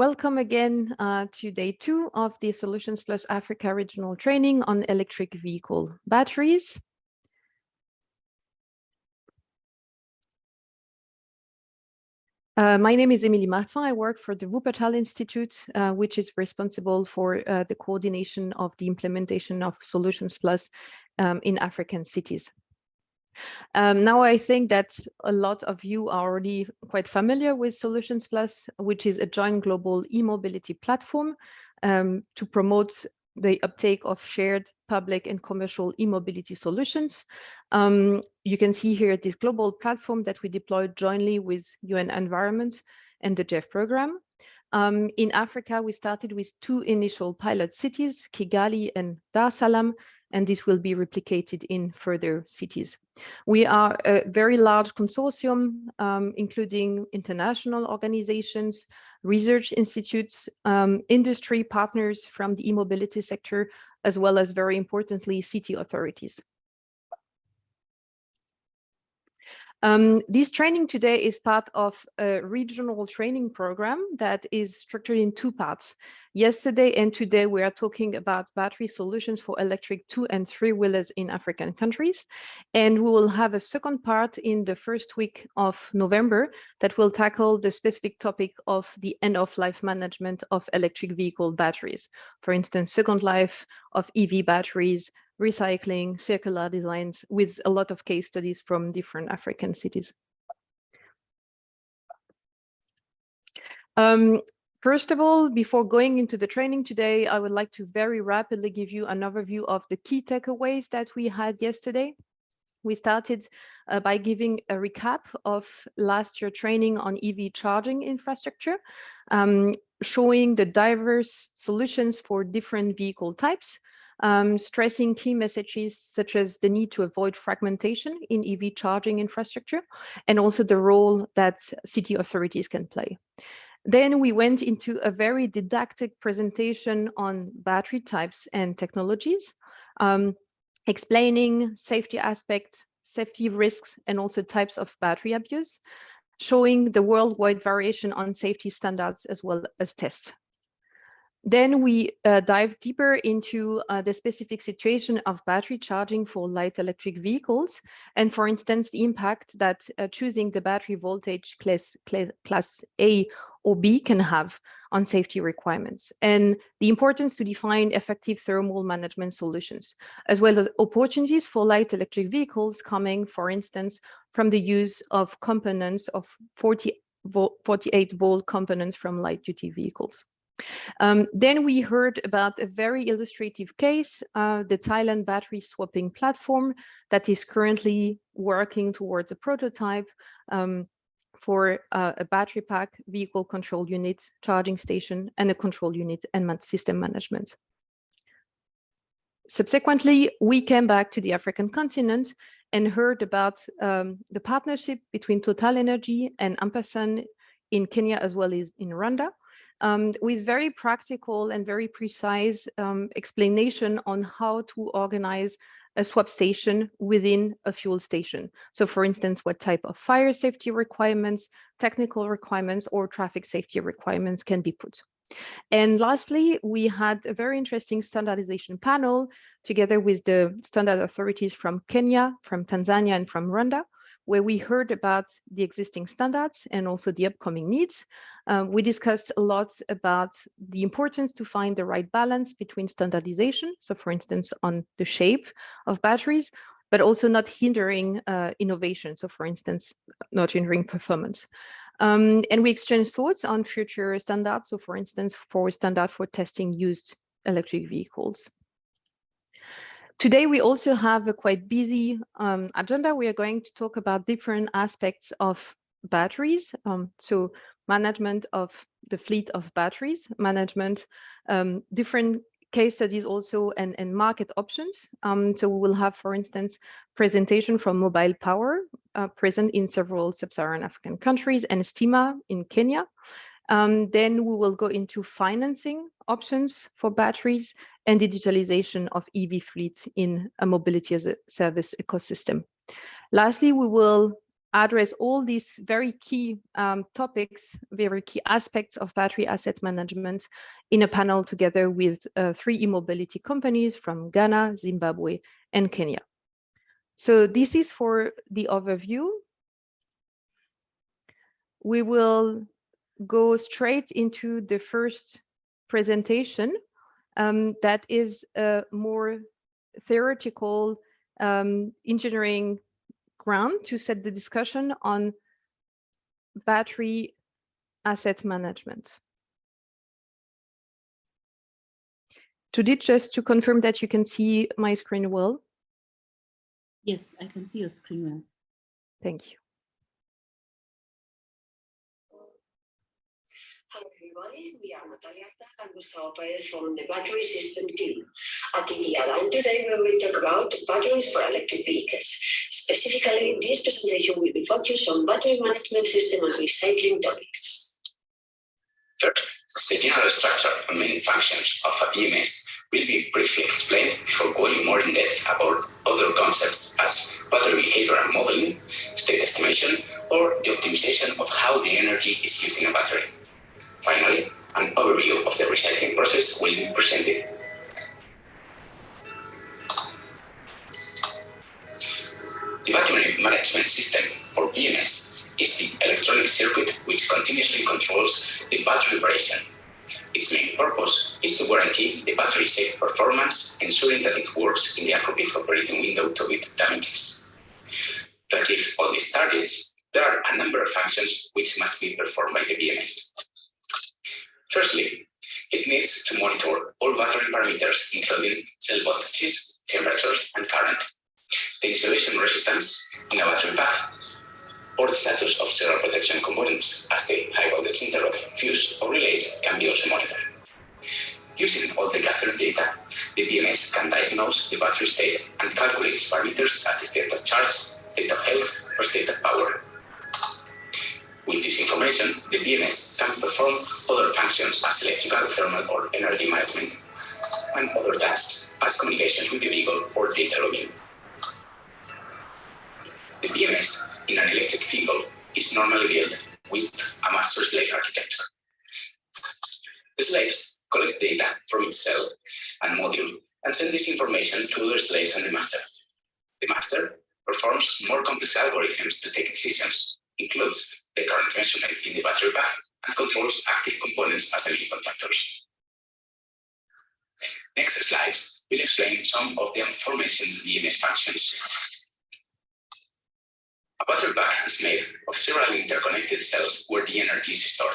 Welcome again uh, to day two of the Solutions Plus Africa regional training on electric vehicle batteries. Uh, my name is Emilie Martin. I work for the Wuppertal Institute, uh, which is responsible for uh, the coordination of the implementation of Solutions Plus um, in African cities. Um, now I think that a lot of you are already quite familiar with Solutions Plus, which is a joint global e-mobility platform um, to promote the uptake of shared public and commercial e-mobility solutions. Um, you can see here this global platform that we deployed jointly with UN Environment and the GEF program. Um, in Africa, we started with two initial pilot cities, Kigali and Dar es Salaam, and this will be replicated in further cities. We are a very large consortium, um, including international organizations, research institutes, um, industry partners from the e-mobility sector, as well as very importantly, city authorities. Um, this training today is part of a regional training program that is structured in two parts. Yesterday and today, we are talking about battery solutions for electric two and three wheelers in African countries. And we will have a second part in the first week of November that will tackle the specific topic of the end of life management of electric vehicle batteries. For instance, second life of EV batteries, recycling, circular designs with a lot of case studies from different African cities. Um, first of all, before going into the training today, I would like to very rapidly give you an overview of the key takeaways that we had yesterday. We started uh, by giving a recap of last year training on EV charging infrastructure, um, showing the diverse solutions for different vehicle types, um, stressing key messages such as the need to avoid fragmentation in EV charging infrastructure and also the role that city authorities can play. Then we went into a very didactic presentation on battery types and technologies, um, explaining safety aspects, safety risks, and also types of battery abuse, showing the worldwide variation on safety standards as well as tests. Then we uh, dive deeper into uh, the specific situation of battery charging for light electric vehicles. And for instance, the impact that uh, choosing the battery voltage class, class A or B can have on safety requirements and the importance to define effective thermal management solutions, as well as opportunities for light electric vehicles coming, for instance, from the use of components of 40 48 volt components from light duty vehicles. Um, then we heard about a very illustrative case, uh, the Thailand battery swapping platform that is currently working towards a prototype um, for uh, a battery pack, vehicle control unit, charging station, and a control unit and system management. Subsequently, we came back to the African continent and heard about um, the partnership between Total Energy and Ampersand in Kenya as well as in Rwanda um, with very practical and very precise um, explanation on how to organize a swap station within a fuel station. So for instance, what type of fire safety requirements, technical requirements, or traffic safety requirements can be put. And lastly, we had a very interesting standardization panel together with the standard authorities from Kenya, from Tanzania, and from Rwanda, where we heard about the existing standards and also the upcoming needs. Um, we discussed a lot about the importance to find the right balance between standardization, so for instance, on the shape of batteries, but also not hindering uh, innovation, so for instance, not hindering performance. Um, and we exchanged thoughts on future standards, so for instance, for a standard for testing used electric vehicles. Today, we also have a quite busy um, agenda. We are going to talk about different aspects of batteries. Um, so management of the fleet of batteries, management, um, different case studies also and, and market options. Um, so we will have, for instance, presentation from Mobile Power uh, present in several sub-Saharan African countries and Stima in Kenya. Um, then we will go into financing options for batteries and digitalization of EV fleet in a mobility as a service ecosystem. Lastly, we will address all these very key um, topics, very key aspects of battery asset management in a panel together with uh, three e-mobility companies from Ghana, Zimbabwe, and Kenya. So this is for the overview. We will go straight into the first presentation um, that is a more theoretical um, engineering ground to set the discussion on battery asset management. Judith, just to confirm that you can see my screen well. Yes, I can see your screen well. Thank you. Everybody, we are Natalia and Gustavo Perez from the battery system team. At the Align today we will talk about batteries for electric vehicles. Specifically, this presentation will be focused on battery management system and recycling topics. First, the general structure and main functions of a BMS will be briefly explained before going more in depth about other concepts as battery behavior and modeling, state estimation, or the optimization of how the energy is used in a battery. Finally, an overview of the recycling process will be presented. The battery management system, or BMS, is the electronic circuit which continuously controls the battery operation its main purpose is to guarantee the battery's safe performance, ensuring that it works in the appropriate operating window to avoid damages. To achieve all these targets, there are a number of functions which must be performed by the BMS. Firstly, it needs to monitor all battery parameters, including cell voltages, temperatures, and current, the insulation resistance in a battery pack, or the status of several protection components, as the high voltage interlock, fuse, or relays can be also monitored. Using all the gathered data, the BMS can diagnose the battery state and calculate parameters as the state of charge, state of health, or state of power. With this information, the BMS can perform other functions as electrical, thermal, or energy management, and other tasks as communications with the vehicle or data logging. The BMS in an electric vehicle is normally built with a master-slave architecture. The slaves collect data from its cell and module and send this information to other slaves and the master. The master performs more complex algorithms to take decisions, includes the current measurement in the battery pack, and controls active components as the main contactors. Next slides will explain some of the aforementioned BMS functions a battery pack is made of several interconnected cells where the energy is stored.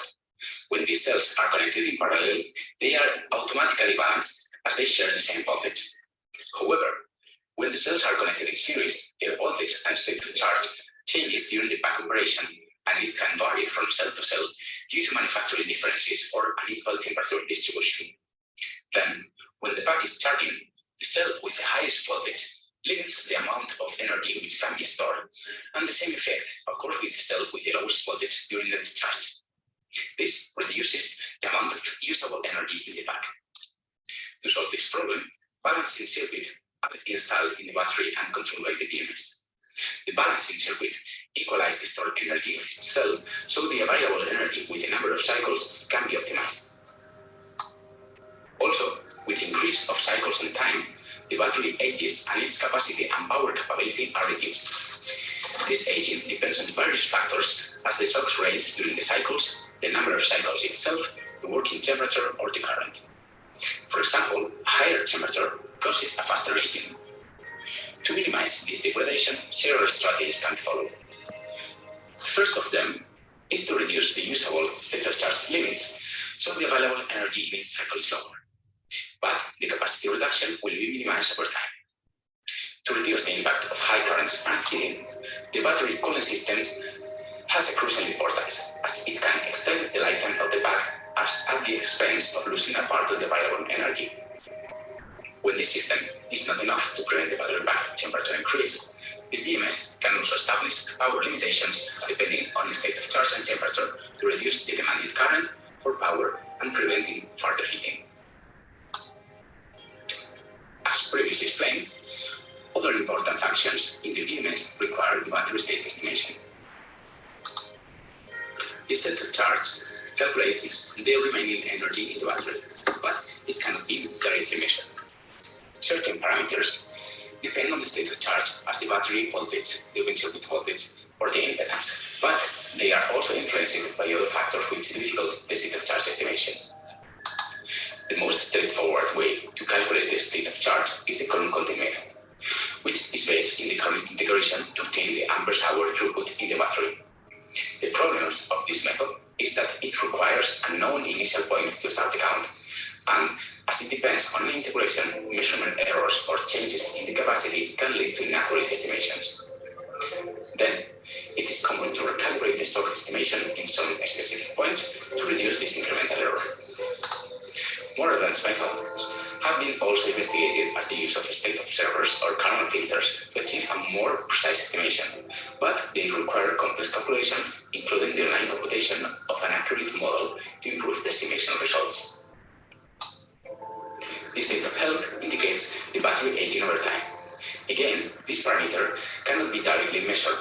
When these cells are connected in parallel, they are automatically balanced as they share the same voltage. However, when the cells are connected in series, their voltage and state of charge changes during the pack operation, and it can vary from cell to cell due to manufacturing differences or unequal temperature distribution. Then, when the pack is charging, the cell with the highest voltage limits the amount of energy which can be stored, and the same effect occurs with the cell with the lowest voltage during the discharge. This reduces the amount of usable energy in the pack. To solve this problem, balancing circuit are installed in the battery and controlled by the BMS. The balancing circuit equalizes the stored energy of the cell, so the available energy with a number of cycles can be optimized. Also, with increase of cycles and time, the battery ages and its capacity and power capability are reduced. This aging depends on various factors as the shocks range during the cycles, the number of cycles itself, the working temperature or the current. For example, a higher temperature causes a faster aging. To minimize this degradation, several strategies can follow. The first of them is to reduce the usable of charge limits, so the available energy in each cycle is lower but the capacity reduction will be minimized over time. To reduce the impact of high currents and heating, the battery cooling system has a crucial importance, as it can extend the lifetime of the pack as at the expense of losing a part of the available energy. When the system is not enough to prevent the battery pack temperature increase, the BMS can also establish power limitations depending on the state of charge and temperature to reduce the demanded current or power and preventing further heating. As previously explained, other important functions in the BMS require the battery state estimation. the state of charge calculates the remaining energy in the battery, but it cannot be directly measured. Certain parameters depend on the state of charge as the battery voltage, the circuit voltage, or the impedance, but they are also influenced by other factors which difficult the state of charge estimation. The most straightforward way to calculate the state of charge is the Coulomb counting method, which is based in the current integration to obtain the amperes hour throughput in the battery. The problem of this method is that it requires a known initial point to start the count, and as it depends on integration, measurement errors or changes in the capacity can lead to inaccurate estimations. Then, it is common to recalibrate the source estimation in some specific points to reduce this incremental error. More advanced methods have been also investigated as the use of state observers or Kalman filters to achieve a more precise estimation, but they require complex calculation, including the line computation of an accurate model to improve the estimation results. The state of health indicates the battery aging over time. Again, this parameter cannot be directly measured,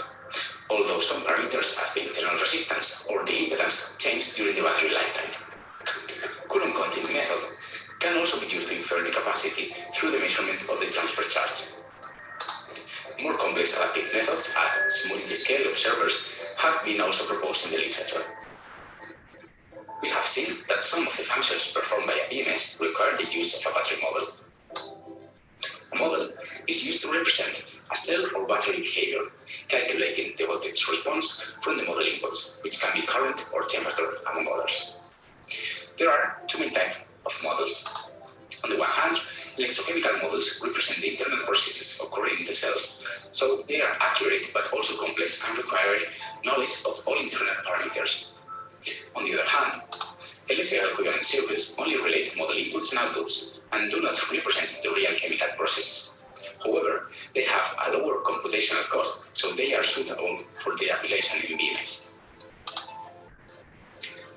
although some parameters as the internal resistance or the impedance change during the battery lifetime. Coulomb counting method can also be used to infer the capacity through the measurement of the transfer charge. More complex adaptive methods, as multi-scale observers, have been also proposed in the literature. We have seen that some of the functions performed by a BMS require the use of a battery model. A model is used to represent a cell or battery behavior, calculating the voltage response from the model inputs, which can be current or temperature, among others. There are two main types of models. On the one hand, electrochemical models represent the internal processes occurring in the cells, so they are accurate but also complex and require knowledge of all internal parameters. On the other hand, electrical equivalent circuits only relate model inputs and outputs and do not represent the real chemical processes. However, they have a lower computational cost, so they are suitable for their application in BMS.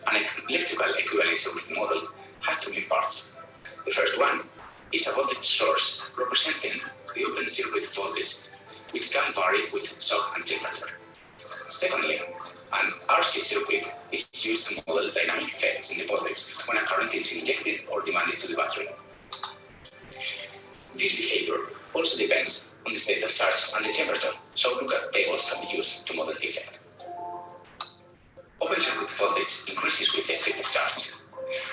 An electrical equivalent circuit model has two main parts. The first one is a voltage source representing the open circuit voltage, which can vary with SoC and temperature. Secondly, an RC circuit is used to model dynamic effects in the voltage when a current is injected or demanded to the battery. This behavior also depends on the state of charge and the temperature, so lookup tables can be used to model the effect. Open circuit voltage increases with the state of charge.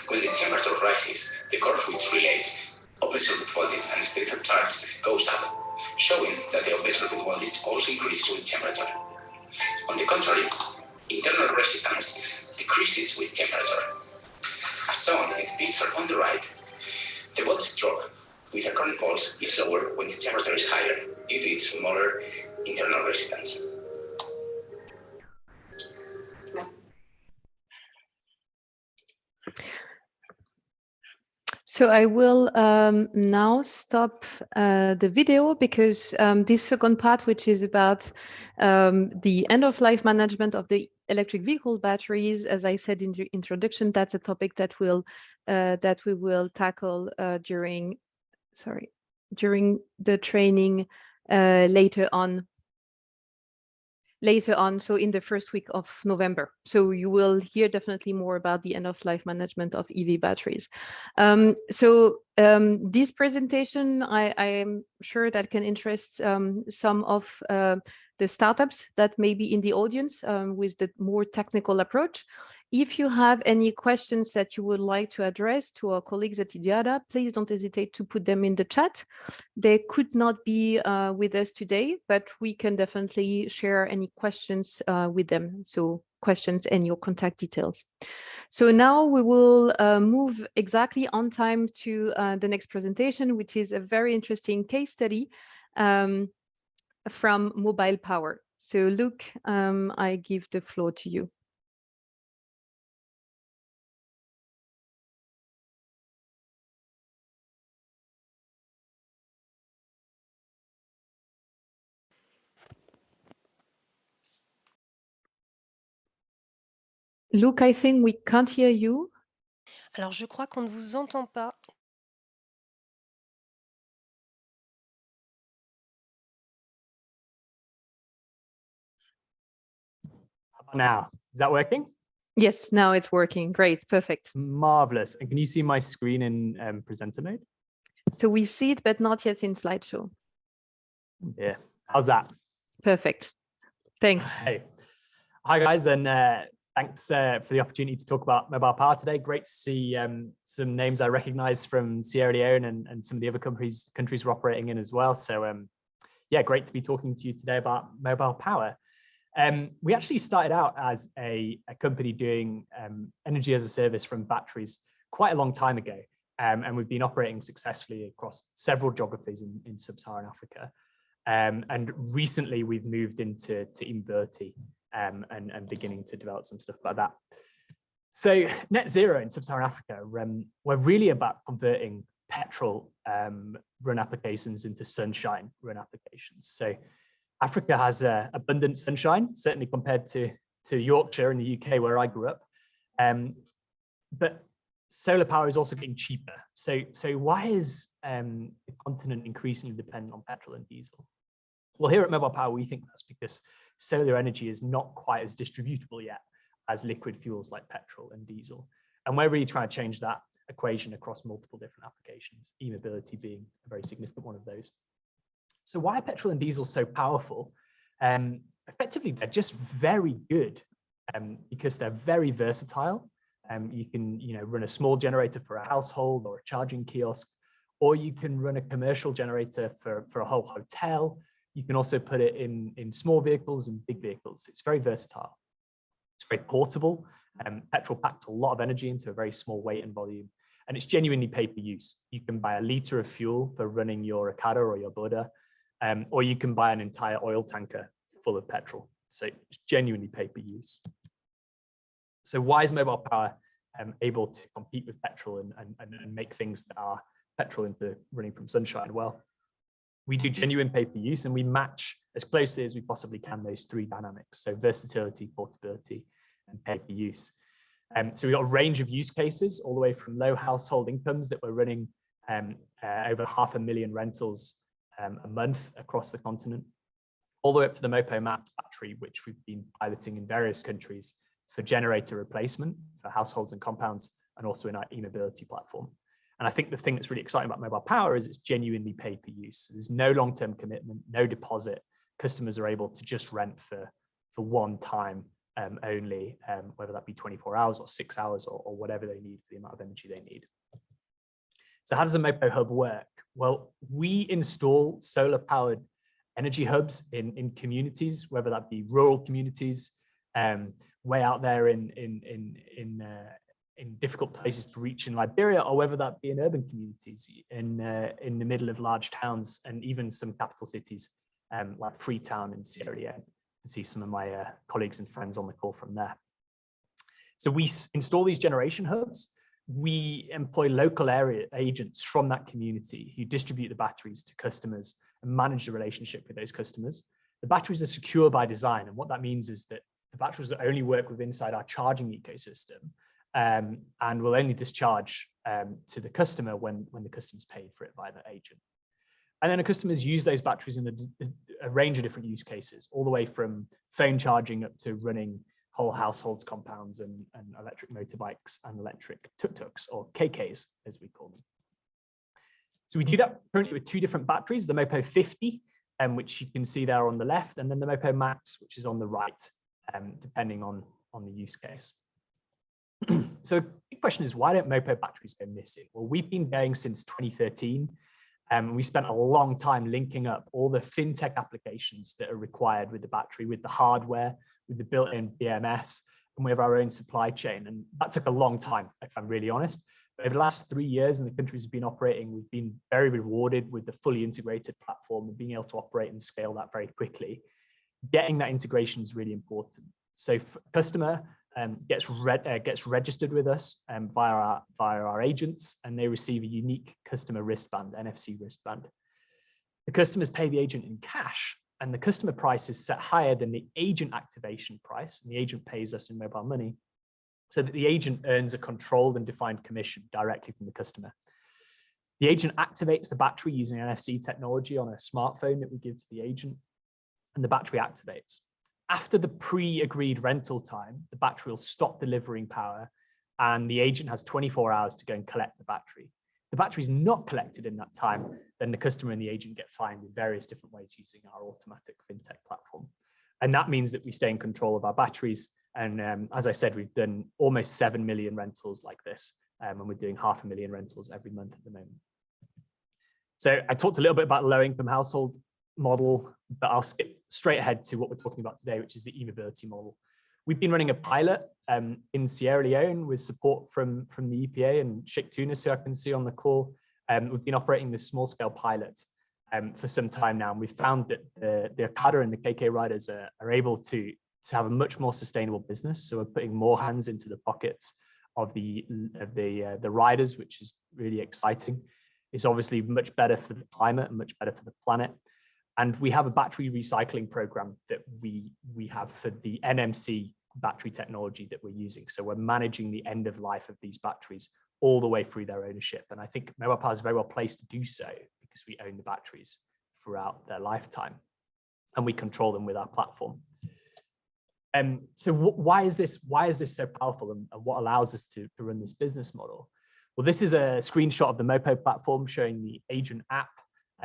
When the temperature rises, the curve which relates open circuit voltage and state of charge goes up, showing that the open circuit voltage also increases with temperature. On the contrary, internal resistance decreases with temperature. As shown in the picture on the right, the voltage drop with a current pulse is lower when the temperature is higher due to its smaller internal resistance. So I will um, now stop uh, the video because um, this second part, which is about um, the end of life management of the electric vehicle batteries, as I said in the introduction, that's a topic that will uh, that we will tackle uh, during sorry during the training uh, later on later on, so in the first week of November. So you will hear definitely more about the end of life management of EV batteries. Um, so um, this presentation, I, I, am sure that can interest um, some of uh, the startups that may be in the audience um, with the more technical approach. If you have any questions that you would like to address to our colleagues at IDIADA, please don't hesitate to put them in the chat. They could not be uh, with us today, but we can definitely share any questions uh, with them. So questions and your contact details. So now we will uh, move exactly on time to uh, the next presentation, which is a very interesting case study um, from mobile power. So Luke, um, I give the floor to you. Luke, I think we can't hear you. Alors, je crois qu'on ne vous entend pas. Now? Is that working? Yes, now it's working. Great, perfect. Marvelous. And can you see my screen in um, presenter mode? So we see it, but not yet in slideshow. Yeah. How's that? Perfect. Thanks. Hey. Hi, guys, and uh, thanks uh, for the opportunity to talk about mobile power today. Great to see um, some names I recognize from Sierra Leone and, and some of the other countries countries we're operating in as well. So um, yeah, great to be talking to you today about mobile power. Um, we actually started out as a, a company doing um, energy as a service from batteries quite a long time ago. Um, and we've been operating successfully across several geographies in, in sub-Saharan Africa. Um, and recently we've moved into to Inverti um, and, and beginning to develop some stuff about that. So net zero in sub-Saharan Africa, um, we're really about converting petrol run applications into sunshine run applications. So Africa has uh, abundant sunshine, certainly compared to, to Yorkshire in the UK where I grew up. Um, but solar power is also getting cheaper. So, so why is um, the continent increasingly dependent on petrol and diesel? Well, here at Mobile Power, we think that's because solar energy is not quite as distributable yet as liquid fuels like petrol and diesel. And we're really trying to change that equation across multiple different applications, e-mobility being a very significant one of those. So why are petrol and diesel so powerful? Um, effectively, they're just very good um, because they're very versatile. Um, you can you know, run a small generator for a household or a charging kiosk, or you can run a commercial generator for, for a whole hotel. You can also put it in, in small vehicles and big vehicles. It's very versatile. It's very portable. Um, petrol packs a lot of energy into a very small weight and volume. And it's genuinely pay per use. You can buy a litre of fuel for running your Okada or your Boda, um, or you can buy an entire oil tanker full of petrol. So it's genuinely pay per use. So why is mobile power um, able to compete with petrol and, and, and make things that are petrol into running from sunshine? Well, we do genuine pay per use and we match as closely as we possibly can those three dynamics. So versatility, portability, and pay per use. Um, so we've got a range of use cases all the way from low household incomes that we're running um, uh, over half a million rentals um, a month across the continent, all the way up to the Mopo Max battery, which we've been piloting in various countries for generator replacement for households and compounds, and also in our e-mobility platform. And I think the thing that's really exciting about mobile power is it's genuinely pay per use. There's no long-term commitment, no deposit. Customers are able to just rent for, for one time um, only, um, whether that be 24 hours or six hours or, or whatever they need for the amount of energy they need. So how does a Mopo hub work? Well, we install solar powered energy hubs in, in communities, whether that be rural communities, um, way out there in, in, in, in, uh, in difficult places to reach in Liberia, or whether that be in urban communities in, uh, in the middle of large towns and even some capital cities um, like Freetown in Sierra Leone. To see some of my uh, colleagues and friends on the call from there. So we install these generation hubs we employ local area agents from that community who distribute the batteries to customers and manage the relationship with those customers. The batteries are secure by design. And what that means is that the batteries will only work with inside our charging ecosystem um, and will only discharge um, to the customer when, when the customer's paid for it by the agent. And then the customers use those batteries in a, a range of different use cases, all the way from phone charging up to running whole households compounds and, and electric motorbikes and electric tuk-tuks or KKs as we call them. So we do that currently with two different batteries, the Mopo 50, um, which you can see there on the left, and then the Mopo Max, which is on the right, um, depending on, on the use case. so the big question is, why don't Mopo batteries go missing? Well, we've been going since 2013. Um, we spent a long time linking up all the fintech applications that are required with the battery, with the hardware, with the built-in BMS, and we have our own supply chain. And that took a long time, if I'm really honest. But over the last three years in the countries we've been operating, we've been very rewarded with the fully integrated platform and being able to operate and scale that very quickly. Getting that integration is really important. So customer um, gets uh, gets registered with us um, via our via our agents, and they receive a unique customer wristband, NFC wristband. The customers pay the agent in cash, and the customer price is set higher than the agent activation price, and the agent pays us in mobile money, so that the agent earns a controlled and defined commission directly from the customer. The agent activates the battery using NFC technology on a smartphone that we give to the agent, and the battery activates. after the pre-agreed rental time, the battery will stop delivering power and the agent has 24 hours to go and collect the battery. The battery is not collected in that time, then the customer and the agent get fined in various different ways using our automatic fintech platform. And that means that we stay in control of our batteries. And um, as I said, we've done almost 7 million rentals like this, um, and we're doing half a million rentals every month at the moment. So I talked a little bit about the low income household model, but I'll skip straight ahead to what we're talking about today, which is the e-mobility model. We've been running a pilot um, in Sierra Leone with support from, from the EPA and Sheikh Tunis, who I can see on the call. Um, we've been operating this small scale pilot um, for some time now, and we've found that the, the Okada and the KK riders are, are able to, to have a much more sustainable business. So we're putting more hands into the pockets of the, of the, uh, the riders, which is really exciting. It's obviously much better for the climate and much better for the planet. And we have a battery recycling program that we, we have for the NMC battery technology that we're using. So we're managing the end of life of these batteries all the way through their ownership. And I think Power is very well placed to do so because we own the batteries throughout their lifetime and we control them with our platform. Um, so why is this why is this so powerful and, and what allows us to, to run this business model? Well, this is a screenshot of the Mopo platform showing the agent app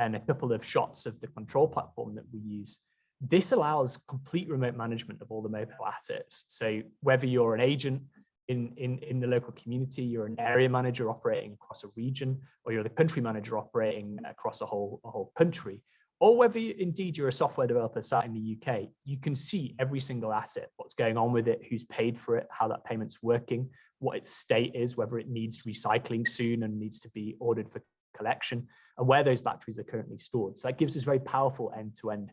and a couple of shots of the control platform that we use. This allows complete remote management of all the mobile assets. So whether you're an agent in, in, in the local community, you're an area manager operating across a region, or you're the country manager operating across a whole, a whole country, or whether you, indeed you're a software developer sat in the UK, you can see every single asset, what's going on with it, who's paid for it, how that payment's working, what its state is, whether it needs recycling soon and needs to be ordered for collection, and where those batteries are currently stored. So that gives us very powerful end-to-end -end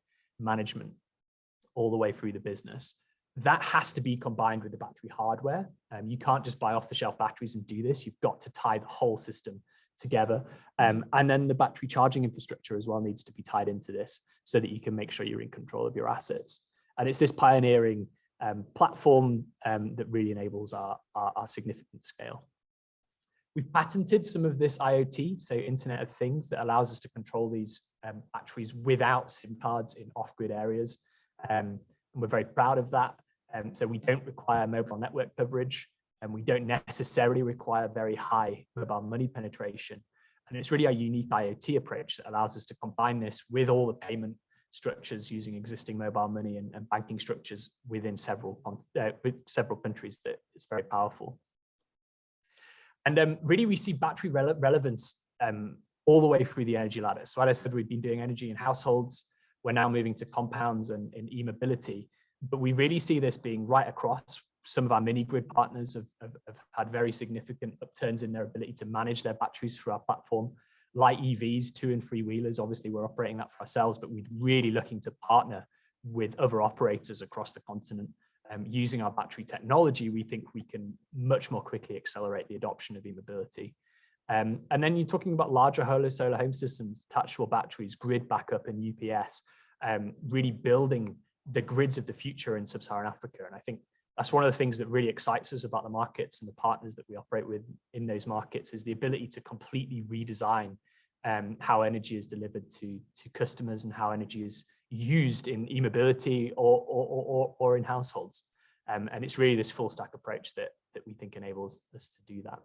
management all the way through the business. That has to be combined with the battery hardware. Um, you can't just buy off the shelf batteries and do this. You've got to tie the whole system together. Um, and then the battery charging infrastructure as well needs to be tied into this so that you can make sure you're in control of your assets. And it's this pioneering um, platform um, that really enables our, our, our, significant scale. We've patented some of this IoT, so Internet of Things, that allows us to control these um, batteries without SIM cards in off-grid areas. Um, and we're very proud of that. Um, so we don't require mobile network coverage and we don't necessarily require very high mobile money penetration. And it's really a unique IoT approach that allows us to combine this with all the payment structures using existing mobile money and, and banking structures within several uh, several countries that is very powerful. And um, really we see battery rele relevance um, all the way through the energy ladder. So as I said, we've been doing energy in households. We're now moving to compounds and e-mobility, but we really see this being right across. Some of our mini grid partners have, have, have had very significant upturns in their ability to manage their batteries through our platform. Light EVs, two and three wheelers, obviously we're operating that for ourselves, but we're really looking to partner with other operators across the continent. Um, using our battery technology, we think we can much more quickly accelerate the adoption of e-mobility. Um, and then you're talking about larger holo solar home systems, detachable batteries, grid backup and UPS, um, really building the grids of the future in sub-Saharan Africa. And I think that's one of the things that really excites us about the markets and the partners that we operate with in those markets is the ability to completely redesign um, how energy is delivered to, to customers and how energy is used in e-mobility or, or, or, or, in households. Um, and it's really this full stack approach that, that we think enables us to do that.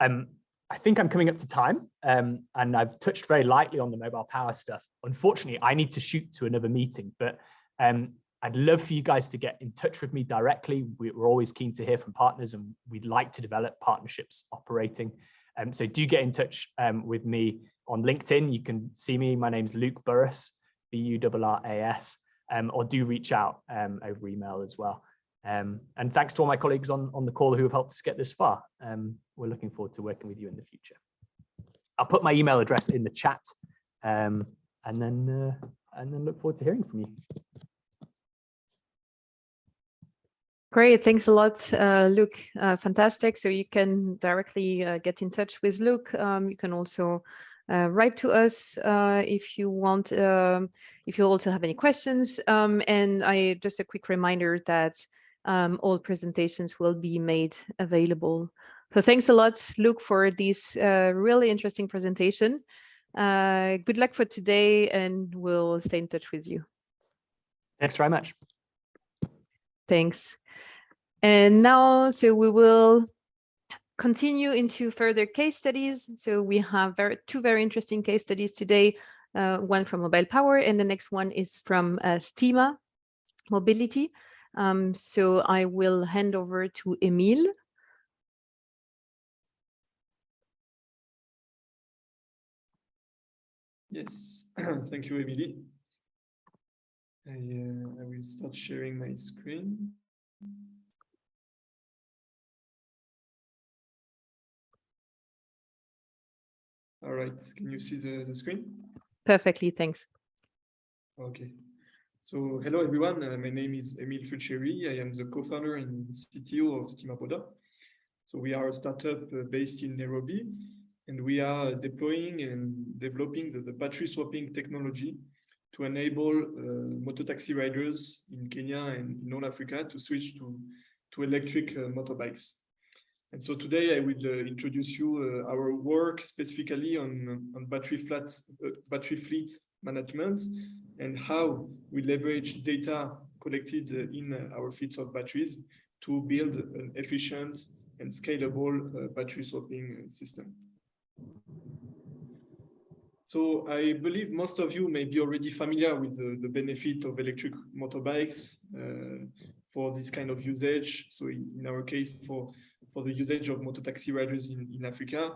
Um, I think I'm coming up to time um, and I've touched very lightly on the mobile power stuff. Unfortunately, I need to shoot to another meeting, but um, I'd love for you guys to get in touch with me directly. We're always keen to hear from partners and we'd like to develop partnerships operating. Um, so do get in touch um, with me on LinkedIn. You can see me. My name's Luke Burras, B-U-R-R-A-S, um, or do reach out um, over email as well. Um, and thanks to all my colleagues on, on the call who have helped us get this far. Um, we're looking forward to working with you in the future. I'll put my email address in the chat um, and then uh, and then look forward to hearing from you. Great, thanks a lot, uh, Luke. Uh, fantastic. So you can directly uh, get in touch with Luke. Um, you can also uh, write to us uh, if you want, um, if you also have any questions. Um, and I just a quick reminder that um, all presentations will be made available. So thanks a lot, Luke, for this uh, really interesting presentation. Uh, good luck for today and we'll stay in touch with you. Thanks very much. Thanks. And now, so we will continue into further case studies. So we have very, two very interesting case studies today, uh, one from Mobile Power and the next one is from uh, Stima Mobility. Um, so I will hand over to Emile. Yes, thank you, Emily. I, uh, I will start sharing my screen. All right, can you see the, the screen? Perfectly, thanks. Okay. So hello everyone, uh, my name is Emil Fulcheri. I am the co-founder and CTO of Stimapoda. So we are a startup uh, based in Nairobi and we are deploying and developing the, the battery swapping technology to enable uh, mototaxi riders in Kenya and in all Africa to switch to, to electric uh, motorbikes. And so today I will uh, introduce you uh, our work specifically on, on battery, flat, uh, battery fleet management and how we leverage data collected uh, in uh, our fleets of batteries to build an efficient and scalable uh, battery swapping system. So I believe most of you may be already familiar with the, the benefit of electric motorbikes for this kind of usage. So in, in, our case, for, for the usage of motor taxi riders in, in Africa,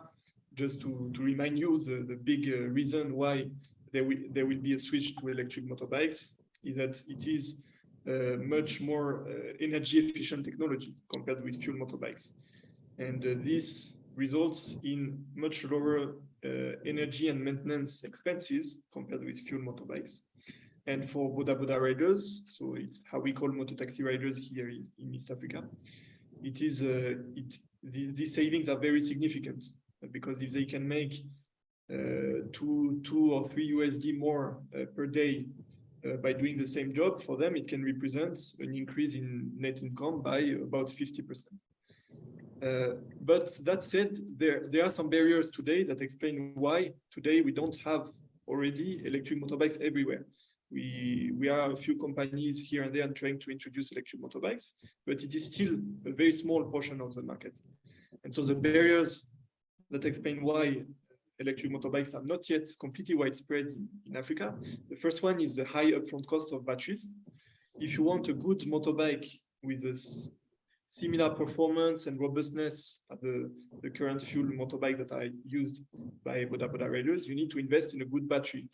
just to, to remind you, the, the big uh, reason why there will, there will be a switch to electric motorbikes is that it is uh, much more uh, energy efficient technology compared with fuel motorbikes. And uh, this results in much lower uh, energy and maintenance expenses compared with fuel motorbikes. And for Boda Boda riders, so it's how we call motor taxi riders here in, in East Africa, it is uh, it the, these savings are very significant because if they can make uh, two two or three USD more uh, per day uh, by doing the same job for them, it can represent an increase in net income by about 50 percent. Uh, but that said, there, there are some barriers today that explain why today we don't have already electric motorbikes everywhere. We, we are a few companies here and there trying to introduce electric motorbikes, but it is still a very small portion of the market. And so the barriers that explain why electric motorbikes are not yet completely widespread in, in Africa. The first one is the high upfront cost of batteries. If you want a good motorbike with a similar performance and robustness at the, the current fuel motorbike that are used by Boda Boda riders, you need to invest in a good battery.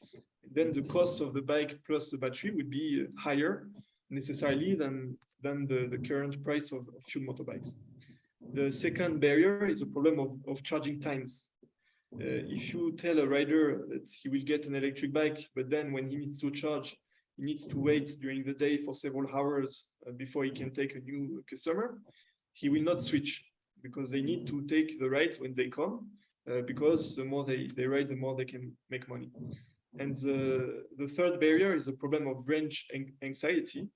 Then the cost of the bike plus the battery would be higher necessarily than, than the, the current price of, of fuel motorbikes. The second barrier is a problem of, of charging times. Uh, if you tell a rider that he will get an electric bike, but then when he needs to charge, he needs to wait during the day for several hours uh, before he can take a new customer, he will not switch because they need to take the ride when they come, uh, because the more they, they ride, the more they can make money. And the, the third barrier is a problem of range anxiety.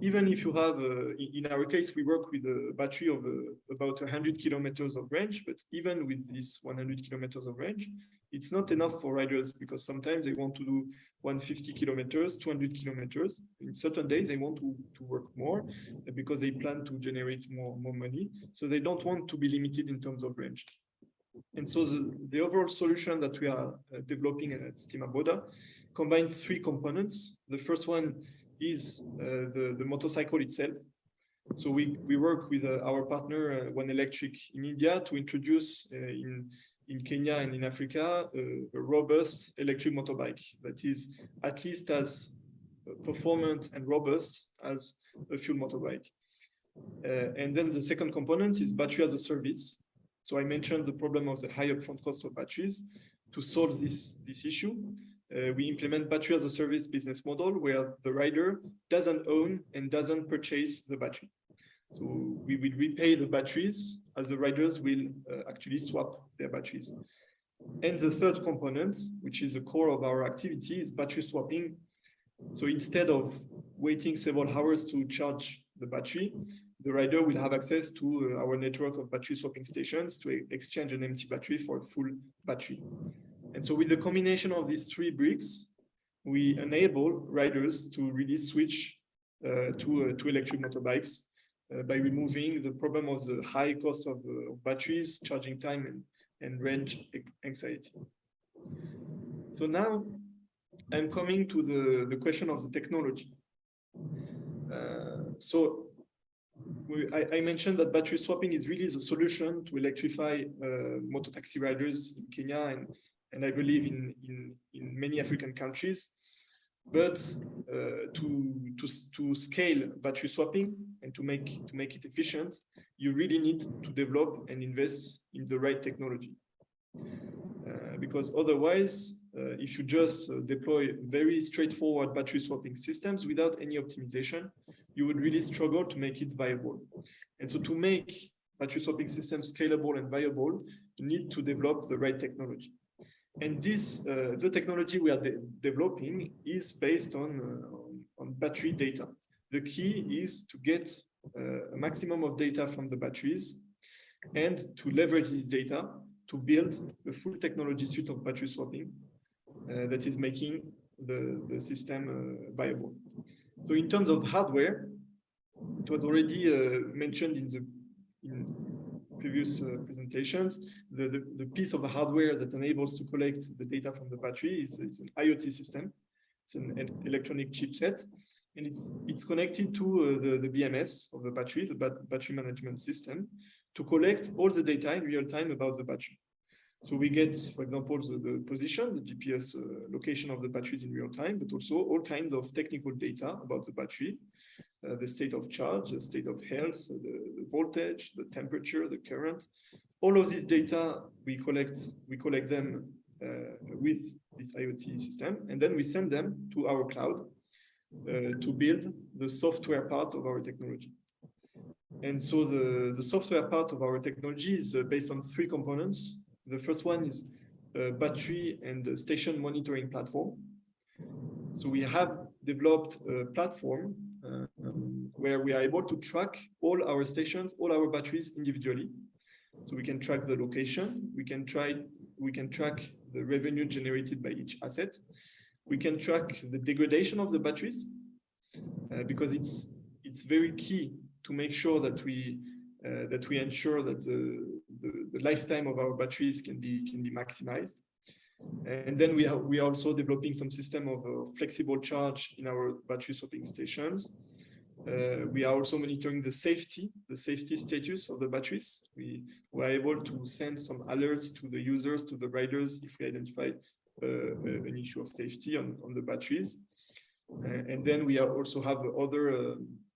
Even if you have, uh, in our case, we work with a battery of uh, about 100 kilometers of range, but even with this 100 kilometers of range, it's not enough for riders because sometimes they want to do 150 kilometers, 200 kilometers. In certain days, they want to, to work more because they plan to generate more, more money. So they don't want to be limited in terms of range. And so the, the overall solution that we are uh, developing at Stimapoda combines three components. The first one is uh, the, the motorcycle itself. So we, we work with uh, our partner, uh, One Electric in India to introduce in in Kenya and in Africa a robust electric motorbike that is at least as performant and robust as a fuel motorbike. Uh, and then the second component is battery as a service. So I mentioned the problem of the high upfront cost of batteries. To solve this, this issue, uh, we implement battery as a service business model where the rider doesn't own and doesn't purchase the battery. So we will repay the batteries as the riders will uh, actually swap their batteries. And the third component, which is the core of our activity, is battery swapping. So instead of waiting several hours to charge the battery, the rider will have access to uh, our network of battery swapping stations to exchange an empty battery for a full battery. And so with the combination of these three bricks, we enable riders to really switch uh, to, uh, to electric motorbikes uh, by removing the problem of the high cost of, uh, batteries, charging time, and, and range anxiety. So now I'm coming to the, the question of the technology. Uh, so we, I, I, mentioned that battery swapping is really the solution to electrify uh, motor taxi riders in Kenya and, and I believe in, in, in many African countries. But uh, to, to, to scale battery swapping and to make, to make it efficient, you really need to develop and invest in the right technology. Uh, because otherwise, uh, if you just uh, deploy very straightforward battery swapping systems without any optimization, you would really struggle to make it viable. And so to make battery swapping systems scalable and viable, you need to develop the right technology. And this, uh, the technology we are de developing is based on, uh, on battery data. The key is to get uh, a maximum of data from the batteries and to leverage this data to build the full technology suite of battery swapping uh, that is making the, the system uh, viable. So in terms of hardware, it was already uh, mentioned in the in previous uh, presentations, the, the, the, piece of the hardware that enables to collect the data from the battery is, is an IoT system. It's an, an, electronic chipset, and it's it's connected to uh, the, the BMS of the battery, the bat battery management system, to collect all the data in real time about the battery. So we get, for example, the, the position, the GPS uh, location of the batteries in real time, but also all kinds of technical data about the battery, the state of charge, the state of health, the, the, voltage, the temperature, the current. All of these data we collect, we collect them uh, with this IoT system, and then we send them to our cloud uh, to build the software part of our technology. And so the, the software part of our technology is uh, based on three components. The first one is a battery and station monitoring platform. So we have developed a platform uh, um, where we are able to track all our stations, all our batteries individually. So we can track the location, we can try, we can track the revenue generated by each asset. We can track the degradation of the batteries uh, because it's it's very key to make sure that we uh, that we ensure that the, the, the, lifetime of our batteries can be can be maximized. And then we are we are also developing some system of uh, flexible charge in our battery swapping stations. Uh, we are also monitoring the safety, the safety status of the batteries. We were able to send some alerts to the users, to the riders, if we identify uh, an issue of safety on, on the batteries. Uh, and then we are also have other uh,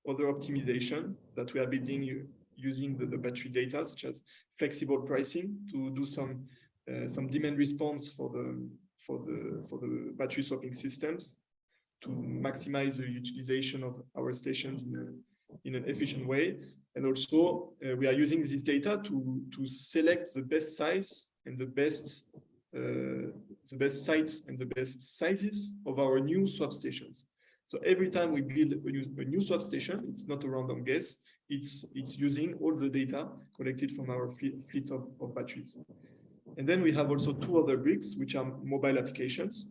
other optimization that we are building using the, the, battery data, such as flexible pricing to do some uh, some demand response for the for the for the battery swapping systems to maximize the utilization of our stations in, a, in an efficient way. And also, uh, we are using this data to to select the best size and the best uh, the best sites and the best sizes of our new swap stations. So every time we build a new, a new swap station, it's not a random guess. It's it's using all the data collected from our fleets of, of batteries. And then we have also two other bricks, which are mobile applications.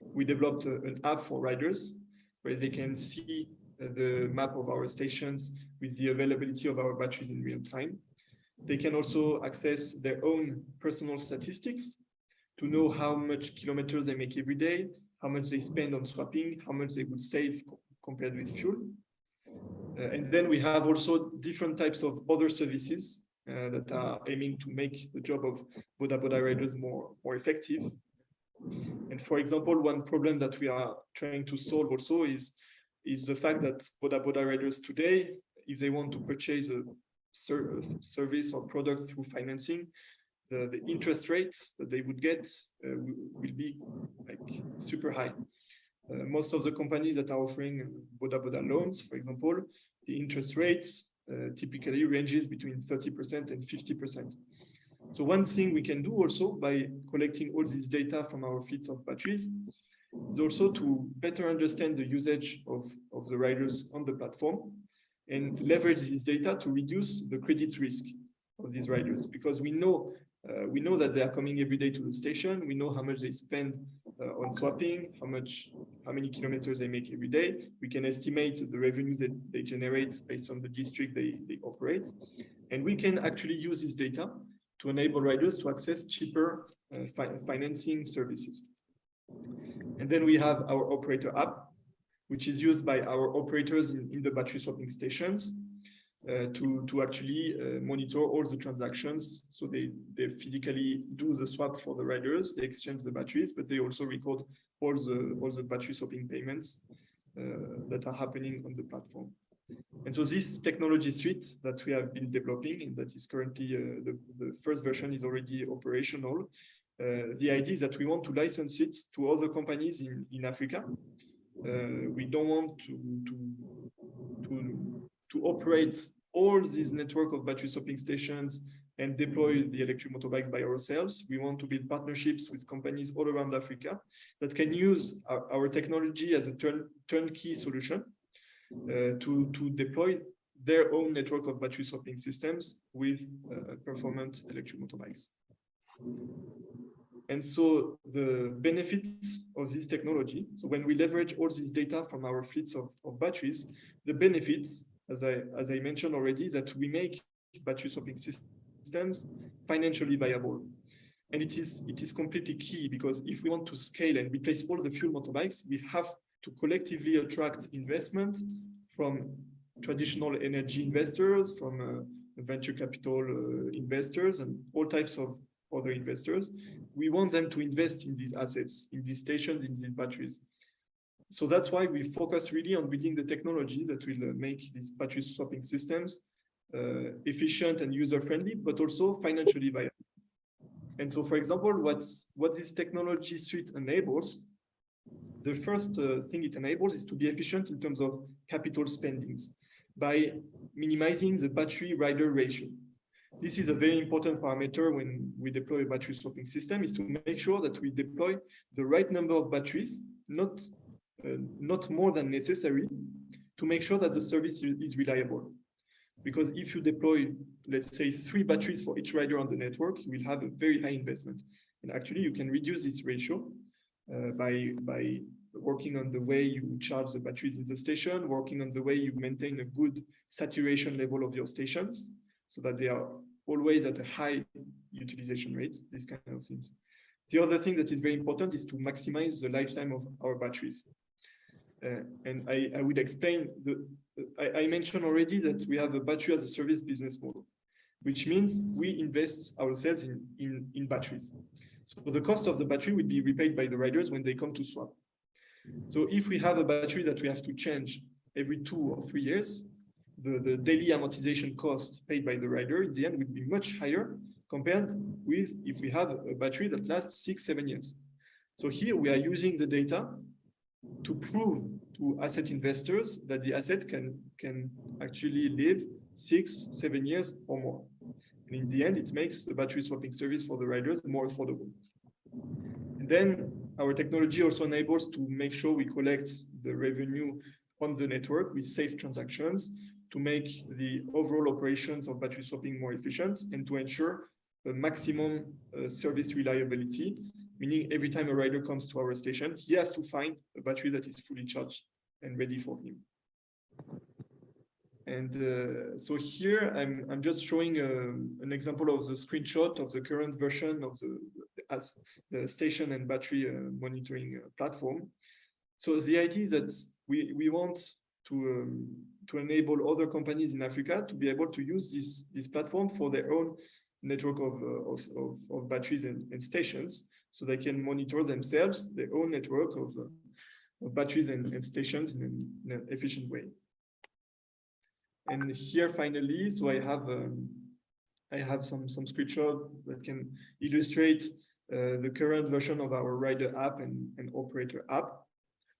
We developed a, an app for riders where they can see uh, the map of our stations with the availability of our batteries in real time. They can also access their own personal statistics to know how much kilometers they make every day, how much they spend on swapping, how much they would save co compared with fuel. Uh, and then we have also different types of other services uh, that are aiming to make the job of Boda Boda riders more, more effective. And for example, one problem that we are trying to solve also is, is the fact that Boda Boda riders today, if they want to purchase a ser service or product through financing, the, the interest rate that they would get uh, will be like super high. Uh, most of the companies that are offering Boda Boda loans, for example, the interest rates typically ranges between 30% and 50%. So one thing we can do also by collecting all this data from our fleets of batteries is also to better understand the usage of, of the riders on the platform and leverage this data to reduce the credit risk of these riders because we know uh, we know that they are coming every day to the station. We know how much they spend uh, on swapping, how much, how many kilometers they make every day. We can estimate the revenue that they generate based on the district they, they operate. And we can actually use this data to enable riders to access cheaper uh, fi financing services. And then we have our operator app, which is used by our operators in, in the battery swapping stations uh, to, to actually uh, monitor all the transactions. So they, they physically do the swap for the riders, they exchange the batteries, but they also record all the, all the battery swapping payments uh, that are happening on the platform. And so this technology suite that we have been developing and that is currently, uh, the, the first version is already operational. Uh, the idea is that we want to license it to other companies in, in Africa. We don't want to, to, to, to operate all this network of battery swapping stations and deploy the electric motorbikes by ourselves. We want to build partnerships with companies all around Africa that can use our, our technology as a turn, turnkey solution uh, to, to deploy their own network of battery swapping systems with uh, performant electric motorbikes. And so the benefits of this technology, so when we leverage all this data from our fleets of, of batteries, the benefits, as I, as I mentioned already, that we make battery swapping systems financially viable. And it is, it is completely key because if we want to scale and replace all the fuel motorbikes, we have to collectively attract investment from traditional energy investors, from uh, venture capital uh, investors and all types of other investors. We want them to invest in these assets, in these stations, in these batteries. So that's why we focus really on building the technology that will uh, make these battery swapping systems uh, efficient and user-friendly, but also financially viable. And so, for example, what's, what this technology suite enables, the first uh, thing it enables is to be efficient in terms of capital spendings by minimizing the battery rider ratio. This is a very important parameter when we deploy a battery swapping system is to make sure that we deploy the right number of batteries, not, not more than necessary, to make sure that the service is reliable. Because if you deploy, let's say, three batteries for each rider on the network, you will have a very high investment. And actually, you can reduce this ratio uh, by, by working on the way you charge the batteries in the station, working on the way you maintain a good saturation level of your stations, so that they are always at a high utilization rate, these kind of things. The other thing that is very important is to maximize the lifetime of our batteries. Uh, and I, I would explain, the, I, I mentioned already that we have a battery as a service business model, which means we invest ourselves in, in, in batteries. So the cost of the battery will be repaid by the riders when they come to swap. So if we have a battery that we have to change every two or three years, the, the daily amortization cost paid by the rider in the end would be much higher compared with if we have a battery that lasts six, seven years. So here we are using the data to prove to asset investors that the asset can, can actually live six, seven years or more. And in the end, it makes the battery swapping service for the riders more affordable. And then our technology also enables to make sure we collect the revenue on the network with safe transactions to make the overall operations of battery swapping more efficient and to ensure maximum uh, service reliability, meaning every time a rider comes to our station, he has to find a battery that is fully charged and ready for him. And uh, so here I'm, I'm just showing uh, an example of the screenshot of the current version of the, as the station and battery uh, monitoring uh, platform. So the idea is that we, we want to um, to enable other companies in Africa to be able to use this, this platform for their own network of, uh, of, of, of, batteries and, and, stations so they can monitor themselves their own network of, uh, of batteries and, and stations in an, in an, efficient way. And here finally, so I have um, I have some some screenshot that can illustrate uh, the current version of our rider app and, and operator app.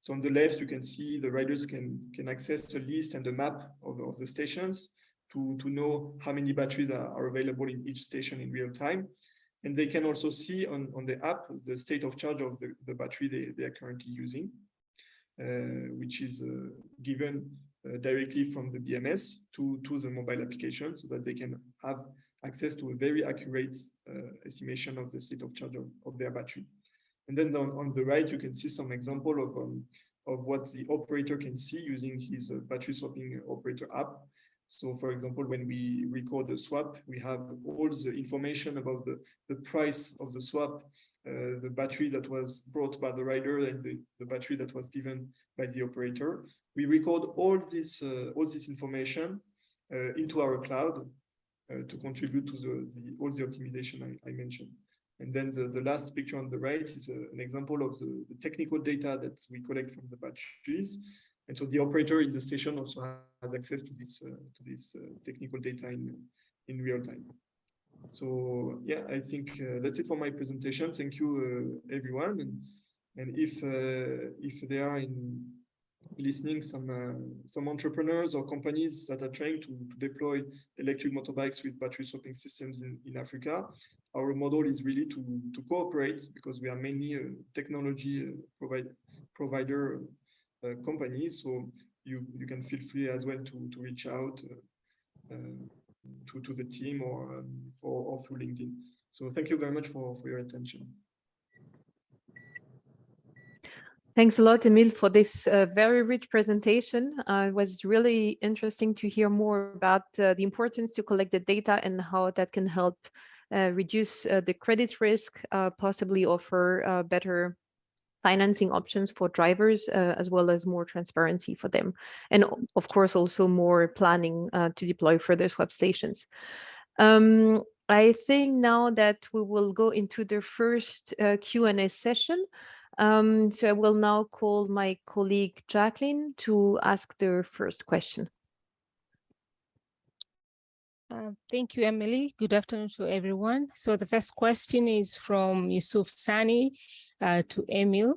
So on the left, you can see the riders can, can access a list and a map of, of the stations to, to know how many batteries are, are available in each station in real time. And they can also see on, on the app the state of charge of the, the battery they, they are currently using, uh, which is uh, given uh, directly from the BMS to, to the mobile application so that they can have access to a very accurate uh, estimation of the state of charge of, of their battery. And then on, on the right, you can see some example of, um, of what the operator can see using his uh, battery swapping operator app. So for example, when we record a swap, we have all the information about the, the price of the swap, uh, the battery that was brought by the rider and the, the battery that was given by the operator. We record all this, uh, all this information uh, into our cloud uh, to contribute to the, the, all the optimization I, I mentioned. And then the, the last picture on the right is a, an example of the, the technical data that we collect from the batteries. And so the operator in the station also has access to this uh, to this uh, technical data in in real time. So yeah, I think uh, that's it for my presentation. Thank you, uh, everyone. And and if uh, if there are in listening some uh, some entrepreneurs or companies that are trying to, to deploy electric motorbikes with battery swapping systems in, in Africa, our model is really to to cooperate because we are mainly a technology provide, provider company. So you you can feel free as well to to reach out uh, uh, to to the team or, um, or or through LinkedIn. So thank you very much for for your attention. Thanks a lot, Emil, for this uh, very rich presentation. Uh, it was really interesting to hear more about uh, the importance to collect the data and how that can help uh, reduce uh, the credit risk, uh, possibly offer better financing options for drivers, as well as more transparency for them. And of course, also more planning to deploy further swap stations. Um, I think now that we will go into the first Q&A session. Um, so I will now call my colleague Jacqueline to ask the first question. Uh, thank you, Emily. Good afternoon to everyone. So the first question is from Yusuf Sani uh, to Emil.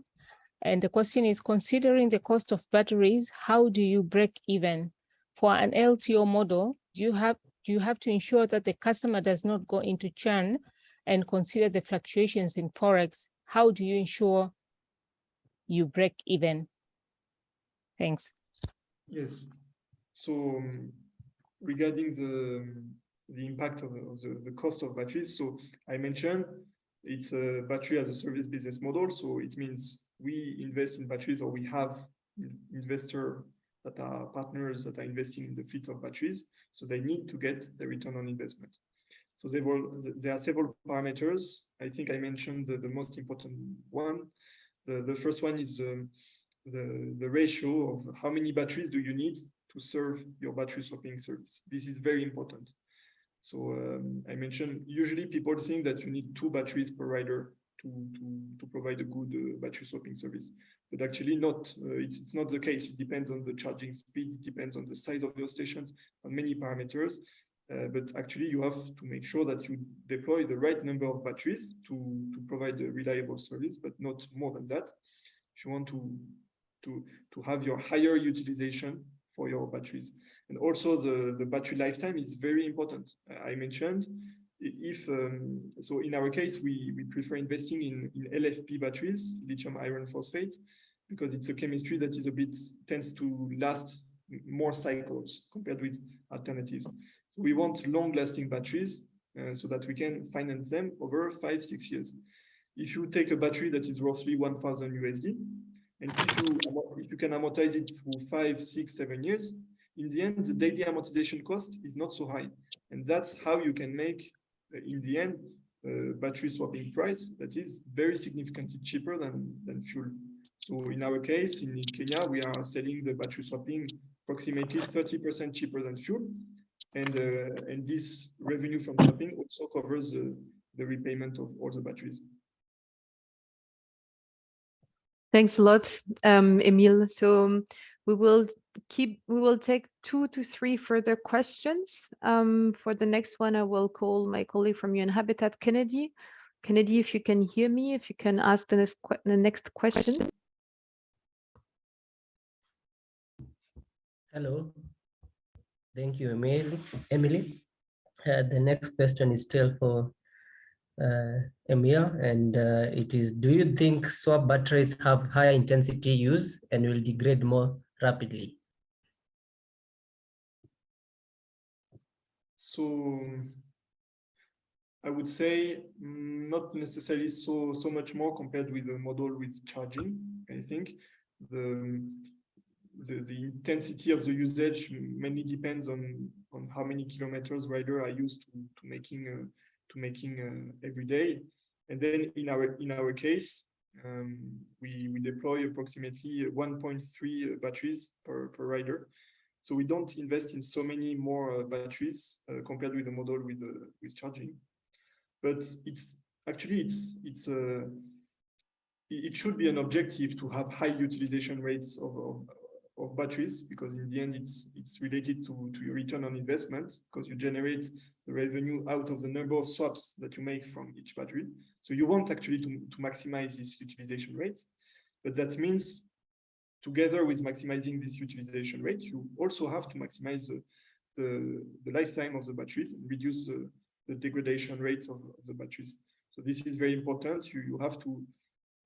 And the question is, considering the cost of batteries, how do you break even? For an LTO model, do you have, do you have to ensure that the customer does not go into churn and consider the fluctuations in Forex? How do you ensure you break even? Thanks. Yes. So um, regarding the the impact of, of the, the cost of batteries, so I mentioned it's a battery as a service business model. So it means we invest in batteries or we have investor that are partners that are investing in the fleets of batteries. So they need to get the return on investment. So there are several parameters. I think I mentioned the, the most important one. The, the first one is um, the, the ratio of how many batteries do you need to serve your battery swapping service. This is very important. So um, I mentioned, usually people think that you need two batteries per rider to, to, to provide a good uh, battery swapping service. But actually not, uh, it's, it's not the case. It depends on the charging speed, it depends on the size of your stations, on many parameters. Uh, but actually you have to make sure that you deploy the right number of batteries to, to provide a reliable service, but not more than that. If you want to, to, to have your higher utilization for your batteries. And also the, the battery lifetime is very important. I mentioned if, um, so in our case, we, we prefer investing in, in LFP batteries, lithium iron phosphate, because it's a chemistry that is a bit, tends to last more cycles compared with alternatives. We want long lasting batteries uh, so that we can finance them over five, six years. If you take a battery that is roughly 1000 USD, and if you, if you can amortize it through five, six, seven years, in the end, the daily amortization cost is not so high. And that's how you can make, uh, in the end, uh, battery swapping price that is very significantly cheaper than, than fuel. So in our case, in Kenya, we are selling the battery swapping approximately 30% cheaper than fuel. And, uh, and this revenue from swapping also covers the repayment of all the batteries. Thanks a lot, um, Emile. So um, we will keep, we will take two to three further questions. Um, for the next one, I will call my colleague from UN Habitat, Kennedy. Kennedy, if you can hear me, if you can ask the next, the next question. Hello. Thank you, Emil. Emily. Uh, the next question is still for Emir, and uh, it is, do you think swap batteries have higher intensity use and will degrade more rapidly? So I would say mm, not necessarily so so much more compared with the model with charging. I think the the, the intensity of the usage mainly depends on on how many kilometers rider are used to, to making uh, to making uh, every day. And then in our in our case, um, we we deploy approximately 1.3 batteries per per rider. So we don't invest in so many more uh, batteries uh, compared with the model with uh, with charging. But it's actually it's it's a it should be an objective to have high utilization rates of, of, of batteries because in the end it's it's related to, to your return on investment because you generate the revenue out of the number of swaps that you make from each battery. So you want actually to, to maximize this utilization rate, but that means together with maximizing this utilization rate, you also have to maximize the, the, the lifetime of the batteries and reduce the, the degradation rates of, of the batteries. So this is very important. You, you have to,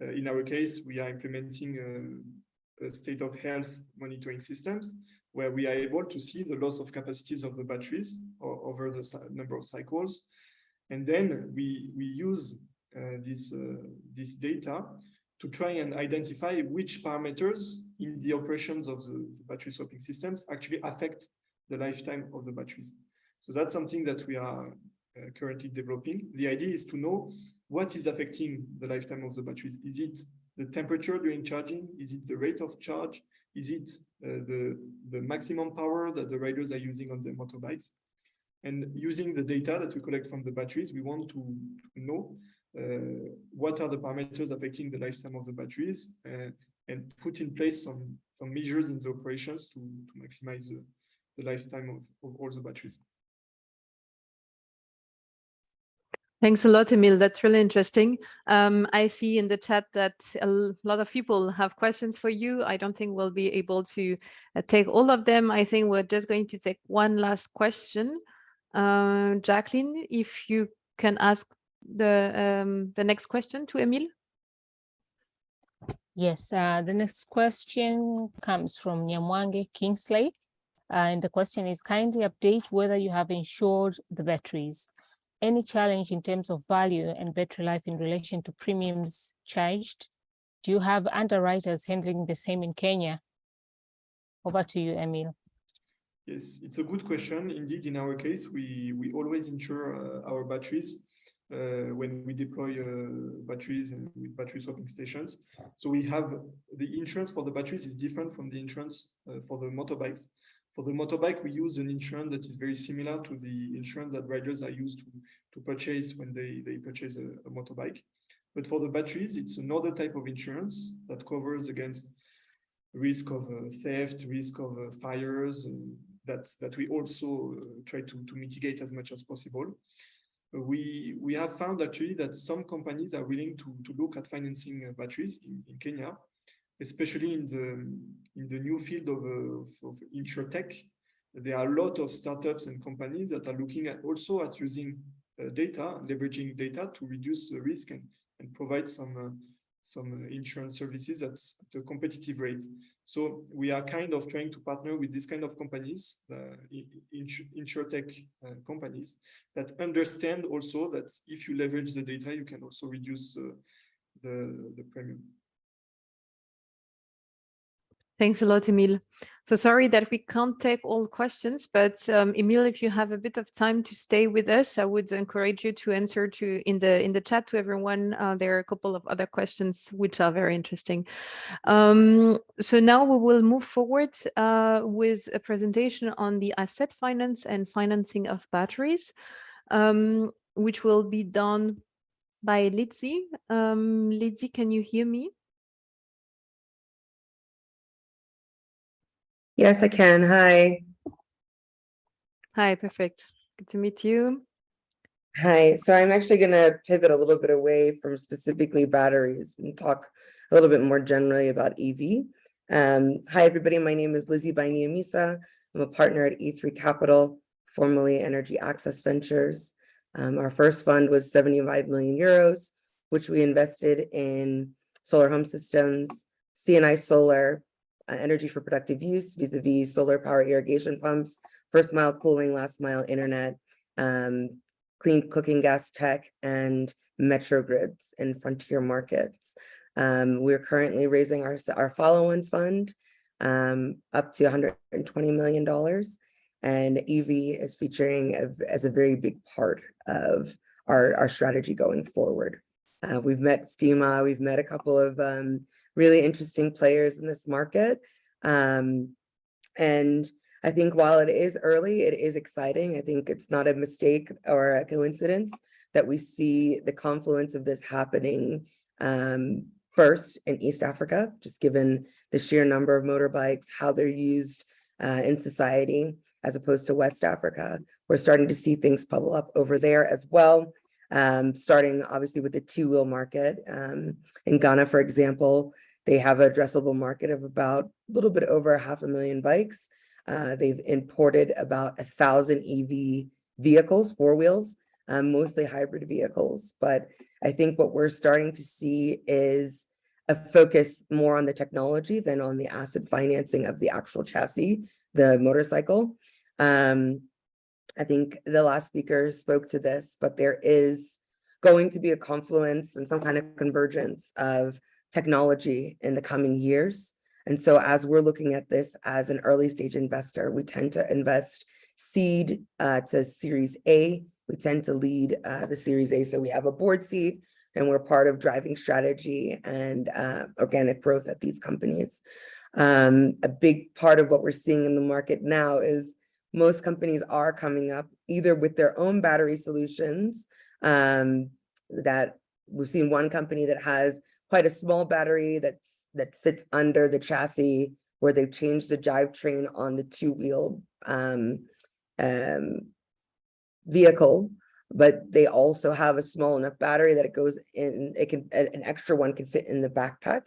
uh, in our case, we are implementing uh, state of health monitoring systems where we are able to see the loss of capacities of the batteries over the number of cycles. And then we, we use uh, this, uh, this data to try and identify which parameters in the operations of the, the battery swapping systems actually affect the lifetime of the batteries. So that's something that we are uh, currently developing. The idea is to know what is affecting the lifetime of the batteries. Is it the temperature during charging? Is it the rate of charge? Is it uh, the, the maximum power that the riders are using on their motorbikes? And using the data that we collect from the batteries, we want to, know uh, what are the parameters affecting the lifetime of the batteries uh, and put in place some, some measures in the operations to, to maximize the, the lifetime of, of all the batteries. Thanks a lot, Emil. That's really interesting. Um, I see in the chat that a lot of people have questions for you. I don't think we'll be able to uh, take all of them. I think we're just going to take one last question. Uh, Jacqueline, if you can ask the um, the next question to Emil. Yes, uh, the next question comes from Nyamwange Kingsley. Uh, and the question is kindly update whether you have insured the batteries any challenge in terms of value and battery life in relation to premiums charged? Do you have underwriters handling the same in Kenya? Over to you, Emil. Yes, it's a good question. Indeed, in our case, we, we always insure uh, our batteries uh, when we deploy uh, batteries and with battery swapping stations. So we have the insurance for the batteries is different from the insurance uh, for the motorbikes. For the motorbike, we use an insurance that is very similar to the insurance that riders are used to, to purchase when they, they purchase a, a motorbike. But for the batteries, it's another type of insurance that covers against risk of uh, theft, risk of uh, fires, that, that we also uh, try to, to mitigate as much as possible. we, we have found actually that some companies are willing to, to look at financing uh, batteries in, in Kenya especially in the in the new field of, uh, of. There are a lot of startups and companies that are looking at also at using uh, data, leveraging data to reduce the risk and, and provide some uh, some insurance services at, at, a competitive rate. So we are kind of trying to partner with this kind of companies, uh, insurtech uh, companies that understand also that if you leverage the data, you can also reduce uh, the, the premium. Thanks a lot, Emil. So sorry that we can't take all questions, but um, Emil, if you have a bit of time to stay with us, I would encourage you to answer to in the in the chat to everyone. Uh, there are a couple of other questions which are very interesting. Um, so now we will move forward uh, with a presentation on the asset finance and financing of batteries, um, which will be done by Lizzie. Um, Lizzie, can you hear me? Yes, I can. Hi. Hi, perfect. Good to meet you. Hi. So I'm actually going to pivot a little bit away from specifically batteries and talk a little bit more generally about EV. Um, hi, everybody. My name is Lizzie Bainiamisa. I'm a partner at E3 Capital, formerly Energy Access Ventures. Um, our first fund was 75 million euros, which we invested in solar home systems, CNI solar, uh, energy for productive use vis-a-vis -vis solar power irrigation pumps, first mile cooling, last mile internet, um, clean cooking gas tech, and metro grids and frontier markets. Um, we're currently raising our, our follow-on fund um, up to $120 million. And EV is featuring a, as a very big part of our, our strategy going forward. Uh, we've met STEMA, we've met a couple of um, really interesting players in this market. Um, and I think while it is early, it is exciting. I think it's not a mistake or a coincidence that we see the confluence of this happening um, first in East Africa, just given the sheer number of motorbikes, how they're used uh, in society, as opposed to West Africa. We're starting to see things bubble up over there as well, um, starting obviously with the two-wheel market. Um, in Ghana, for example, they have an addressable market of about a little bit over half a million bikes. Uh, they've imported about a thousand EV vehicles, four wheels, um, mostly hybrid vehicles. But I think what we're starting to see is a focus more on the technology than on the asset financing of the actual chassis, the motorcycle. Um, I think the last speaker spoke to this, but there is going to be a confluence and some kind of convergence of technology in the coming years. And so as we're looking at this as an early stage investor, we tend to invest seed uh, to series A. We tend to lead uh, the series A. So we have a board seat and we're part of driving strategy and uh, organic growth at these companies. Um, a big part of what we're seeing in the market now is most companies are coming up either with their own battery solutions um, that we've seen one company that has quite a small battery that's that fits under the chassis where they've changed the drivetrain on the two-wheel um, um, vehicle, but they also have a small enough battery that it goes in, it can, an extra one can fit in the backpack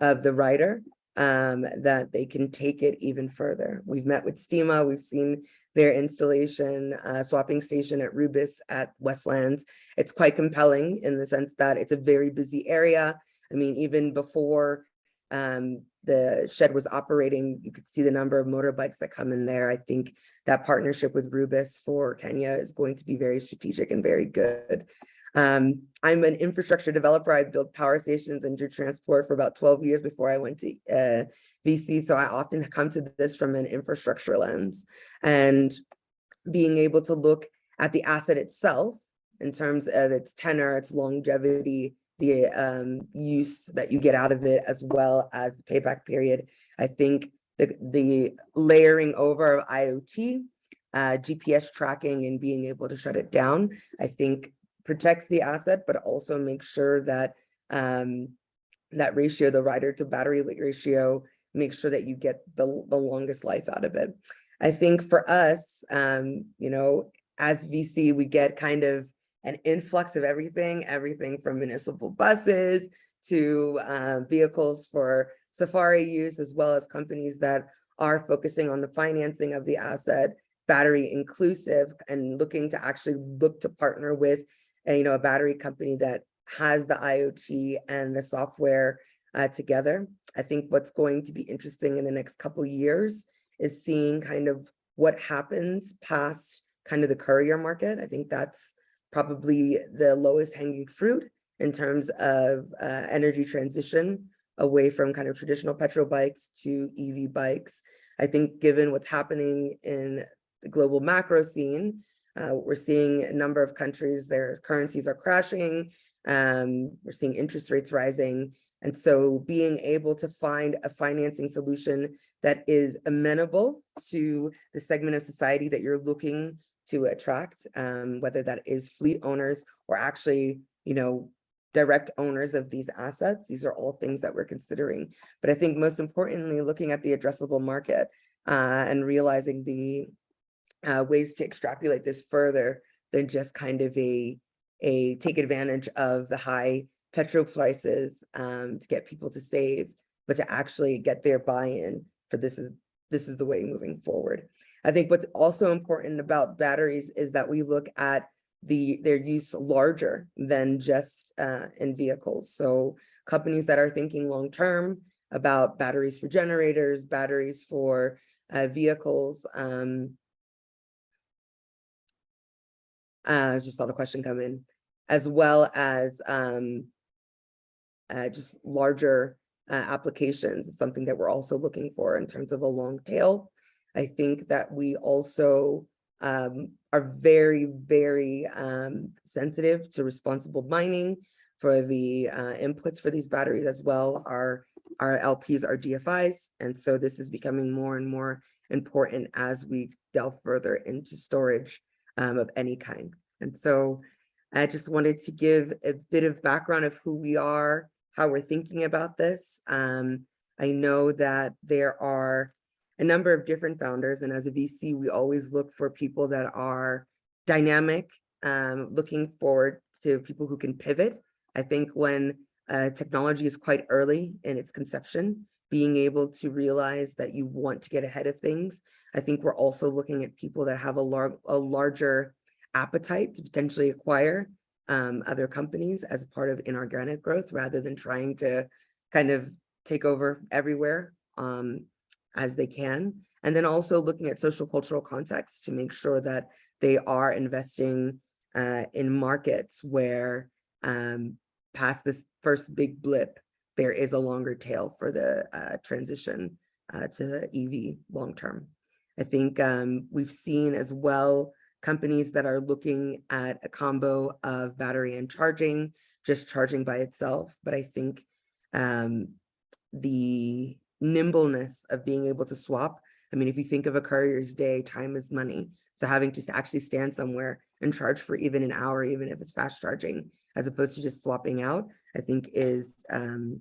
of the rider um, that they can take it even further. We've met with STEMA, we've seen their installation uh, swapping station at Rubis at Westlands. It's quite compelling in the sense that it's a very busy area. I mean, even before um, the shed was operating, you could see the number of motorbikes that come in there. I think that partnership with Rubis for Kenya is going to be very strategic and very good. Um, I'm an infrastructure developer. I built power stations and do transport for about 12 years before I went to uh, VC. So I often come to this from an infrastructure lens and being able to look at the asset itself in terms of its tenor, its longevity, the um, use that you get out of it, as well as the payback period. I think the, the layering over of IoT, uh, GPS tracking and being able to shut it down, I think protects the asset, but also makes sure that um, that ratio, the rider to battery ratio, make sure that you get the, the longest life out of it. I think for us, um, you know, as VC, we get kind of an influx of everything, everything from municipal buses to uh, vehicles for safari use, as well as companies that are focusing on the financing of the asset, battery inclusive, and looking to actually look to partner with a, you know, a battery company that has the IoT and the software uh, together. I think what's going to be interesting in the next couple years is seeing kind of what happens past kind of the courier market. I think that's probably the lowest hanging fruit in terms of uh, energy transition away from kind of traditional petrol bikes to EV bikes. I think given what's happening in the global macro scene, uh, we're seeing a number of countries, their currencies are crashing. Um, we're seeing interest rates rising. And so being able to find a financing solution that is amenable to the segment of society that you're looking to attract, um, whether that is fleet owners or actually, you know, direct owners of these assets. These are all things that we're considering. But I think most importantly, looking at the addressable market uh, and realizing the uh, ways to extrapolate this further than just kind of a, a take advantage of the high petrol prices um, to get people to save, but to actually get their buy-in for this is this is the way moving forward. I think what's also important about batteries is that we look at the their use larger than just uh, in vehicles. So companies that are thinking long term about batteries for generators, batteries for uh, vehicles, um, uh, just saw the question come in, as well as um, uh, just larger uh, applications is something that we're also looking for in terms of a long tail. I think that we also um, are very, very um, sensitive to responsible mining for the uh, inputs for these batteries as well. Our, our LPs are DFIs. And so this is becoming more and more important as we delve further into storage um, of any kind. And so I just wanted to give a bit of background of who we are, how we're thinking about this. Um, I know that there are a number of different founders, and as a VC, we always look for people that are dynamic, um, looking forward to people who can pivot. I think when uh, technology is quite early in its conception, being able to realize that you want to get ahead of things. I think we're also looking at people that have a, lar a larger appetite to potentially acquire um, other companies as part of inorganic growth rather than trying to kind of take over everywhere um, as they can. And then also looking at social cultural context to make sure that they are investing uh, in markets where um, past this first big blip, there is a longer tail for the uh, transition uh, to EV long term. I think um, we've seen as well companies that are looking at a combo of battery and charging, just charging by itself. But I think um, the nimbleness of being able to swap. I mean, if you think of a courier's day, time is money. So having to actually stand somewhere and charge for even an hour, even if it's fast charging, as opposed to just swapping out, I think is um,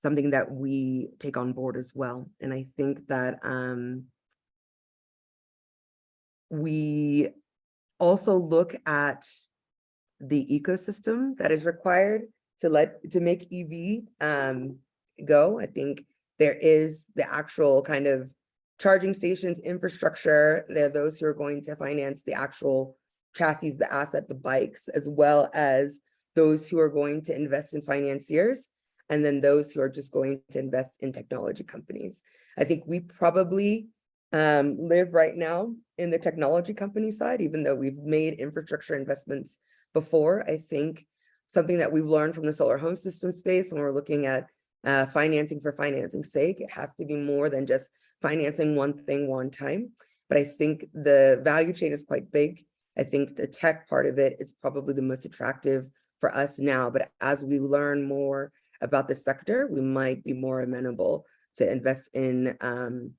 something that we take on board as well. And I think that um, we also look at the ecosystem that is required to let to make EV um, go. I think there is the actual kind of charging stations infrastructure. There are those who are going to finance the actual chassis, the asset, the bikes, as well as those who are going to invest in financiers, and then those who are just going to invest in technology companies. I think we probably um, live right now in the technology company side, even though we've made infrastructure investments before. I think something that we've learned from the solar home system space when we're looking at uh, financing for financing sake, it has to be more than just financing one thing one time. But I think the value chain is quite big. I think the tech part of it is probably the most attractive for us now. But as we learn more about the sector, we might be more amenable to invest in um,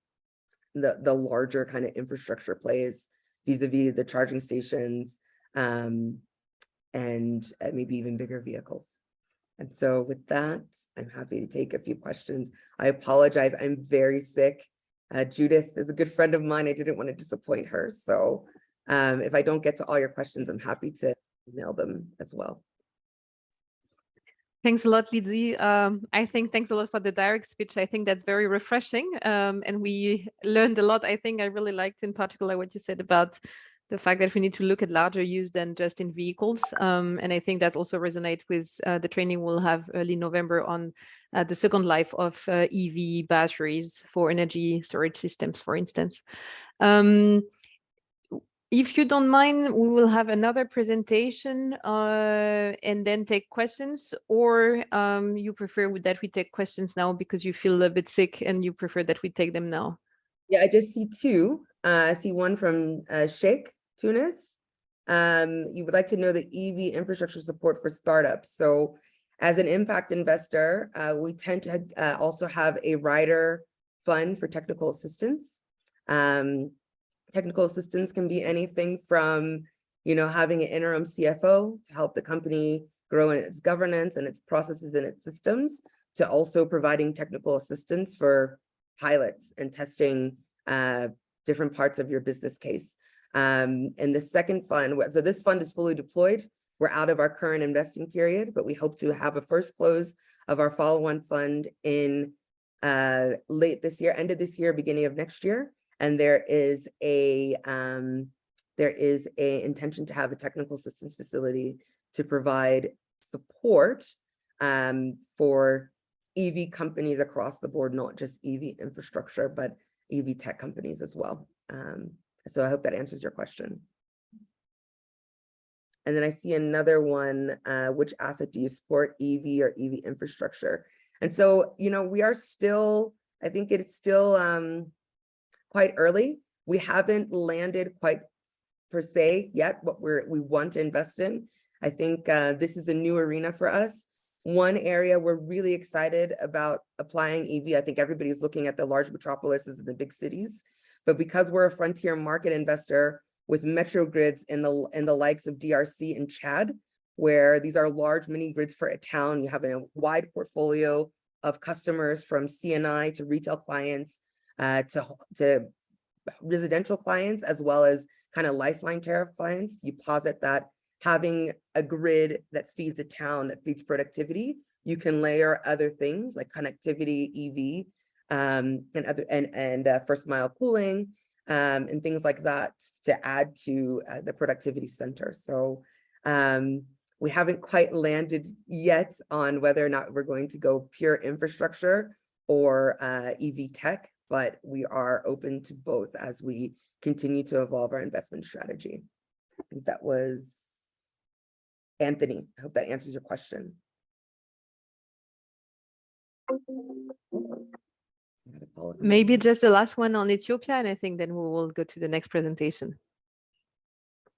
the, the larger kind of infrastructure plays vis-a-vis -vis the charging stations um, and uh, maybe even bigger vehicles. And so with that, I'm happy to take a few questions. I apologize, I'm very sick. Uh, Judith is a good friend of mine. I didn't want to disappoint her. So um, if I don't get to all your questions, I'm happy to email them as well. Thanks a lot, Lizzie. Um, I think thanks a lot for the direct speech. I think that's very refreshing. Um, and we learned a lot. I think I really liked in particular what you said about the fact that we need to look at larger use than just in vehicles. Um, and I think that also resonates with uh, the training we'll have early November on uh, the second life of uh, EV batteries for energy storage systems, for instance. Um, if you don't mind, we will have another presentation uh, and then take questions, or um, you prefer that we take questions now because you feel a bit sick and you prefer that we take them now? Yeah, I just see two. Uh, I see one from uh, Sheikh Tunis. Um, you would like to know the EV infrastructure support for startups. So as an impact investor, uh, we tend to uh, also have a rider fund for technical assistance. Um, Technical assistance can be anything from, you know, having an interim CFO to help the company grow in its governance and its processes and its systems, to also providing technical assistance for pilots and testing uh, different parts of your business case. Um, and the second fund, so this fund is fully deployed. We're out of our current investing period, but we hope to have a first close of our follow-on fund in uh, late this year, end of this year, beginning of next year and there is a um, there is a intention to have a technical assistance facility to provide support um, for EV companies across the board, not just EV infrastructure, but EV tech companies as well. Um, so I hope that answers your question. And then I see another one, uh, which asset do you support, EV or EV infrastructure? And so, you know, we are still, I think it's still um, quite early. We haven't landed quite per se yet what we're we want to invest in. I think uh, this is a new arena for us. One area we're really excited about applying EV. I think everybody's looking at the large metropolises and the big cities, but because we're a frontier market investor with metro grids in the in the likes of DRC and Chad, where these are large mini grids for a town, you have a wide portfolio of customers from CNI to retail clients uh, to, to residential clients, as well as kind of lifeline tariff clients. You posit that having a grid that feeds a town, that feeds productivity, you can layer other things like connectivity, EV, um, and other and and uh, first mile cooling, um, and things like that to add to uh, the productivity center. So um, we haven't quite landed yet on whether or not we're going to go pure infrastructure or uh, EV tech, but we are open to both as we continue to evolve our investment strategy. I think that was Anthony. I hope that answers your question. Maybe just the last one on Ethiopia, and I think then we will go to the next presentation.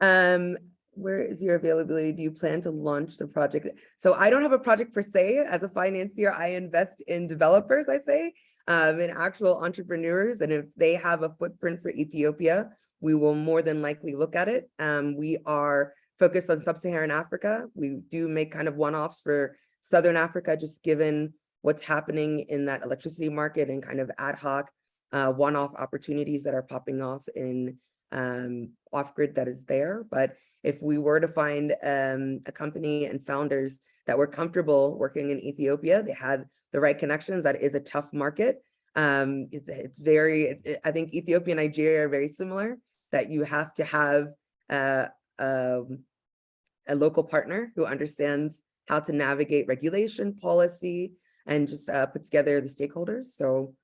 Um, where is your availability? Do you plan to launch the project? So I don't have a project per se. As a financier, I invest in developers, I say, um, in actual entrepreneurs. And if they have a footprint for Ethiopia, we will more than likely look at it. Um, we are focused on sub-Saharan Africa. We do make kind of one-offs for Southern Africa, just given what's happening in that electricity market and kind of ad hoc uh, one-off opportunities that are popping off in um, off-grid that is there. But if we were to find um, a company and founders that were comfortable working in Ethiopia, they had the right connections, that is a tough market. Um, it's, it's very, it, I think Ethiopia and Nigeria are very similar, that you have to have uh, um, a local partner who understands how to navigate regulation, policy, and just uh, put together the stakeholders. So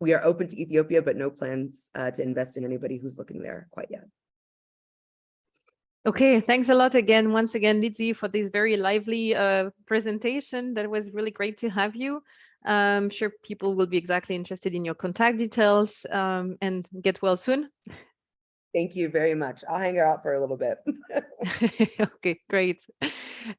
we are open to Ethiopia, but no plans uh, to invest in anybody who's looking there quite yet. Okay, thanks a lot again, once again, Lizzie, for this very lively uh, presentation. That was really great to have you. I'm sure people will be exactly interested in your contact details um, and get well soon. Thank you very much. I'll hang out for a little bit. okay, great.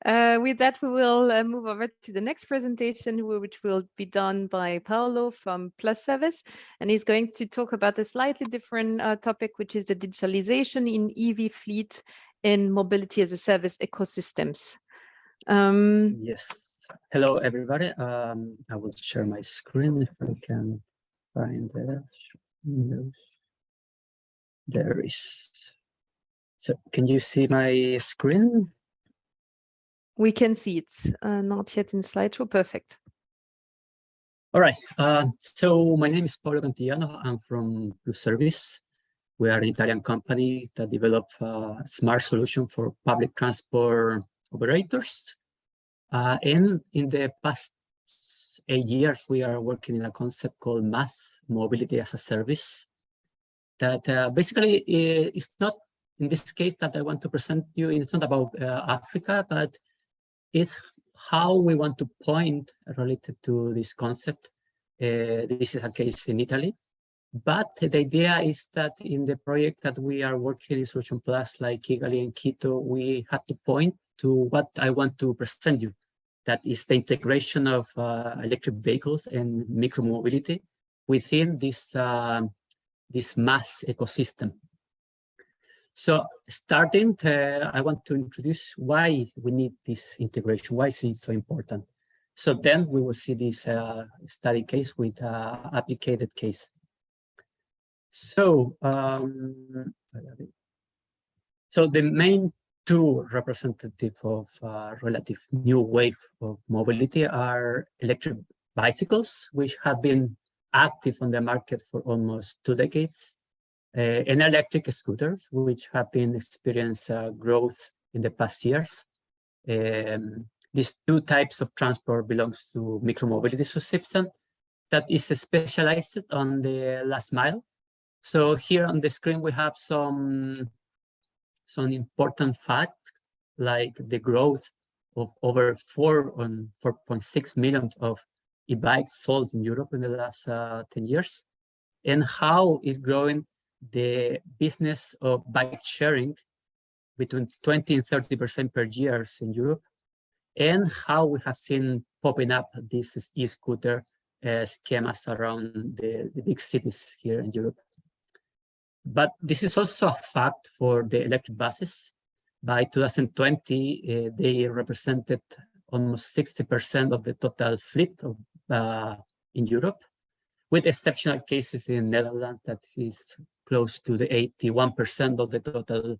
Uh, with that, we will uh, move over to the next presentation, which will be done by Paolo from PluService, and he's going to talk about a slightly different uh, topic, which is the digitalization in EV fleet in mobility as a service ecosystems. Um, yes. Hello, everybody. Um, I will share my screen if I can find the windows. There is. So can you see my screen? We can see it, uh, not yet in slideshow. Perfect. All right. Uh, so my name is Paolo Cantillano. I'm from PluService. We are an Italian company that develop a smart solution for public transport operators. Uh, and in the past eight years, we are working in a concept called MaaS Mobility as a Service, that uh, basically is not, in this case that I want to present you, it's not about uh, Africa, but it's how we want to point related to this concept. Uh, this is a case in Italy. But the idea is that in the project that we are working in Solution Plus, like Kigali and Quito, we had to point to what I want to present you. That is the integration of uh, electric vehicles and micromobility within this um, this MaaS ecosystem. So starting, to, I want to introduce why we need this integration, why is it so important. So then we will see this uh, study case with uh, applicated case. So, um, so the main two representative of uh, relative new wave of mobility are electric bicycles, which have been active on the market for almost two decades, uh, and electric scooters, which have been experienced uh, growth in the past years. Um, these two types of transport belongs to micromobility subsystem that is specialized on the last mile. So here on the screen, we have some, some important facts like the growth of over 4 on 4.6 million of e-bikes sold in Europe in the last uh, 10 years, and how is growing the business of bike sharing between 20 and 30% per year in Europe, and how we have seen popping up these e-scooter uh, schemas around the, the big cities here in Europe. But this is also a fact for the electric buses. By 2020, uh, they represented almost 60% of the total fleet of, uh, in Europe, with exceptional cases in Netherlands that is close to the 81% of the total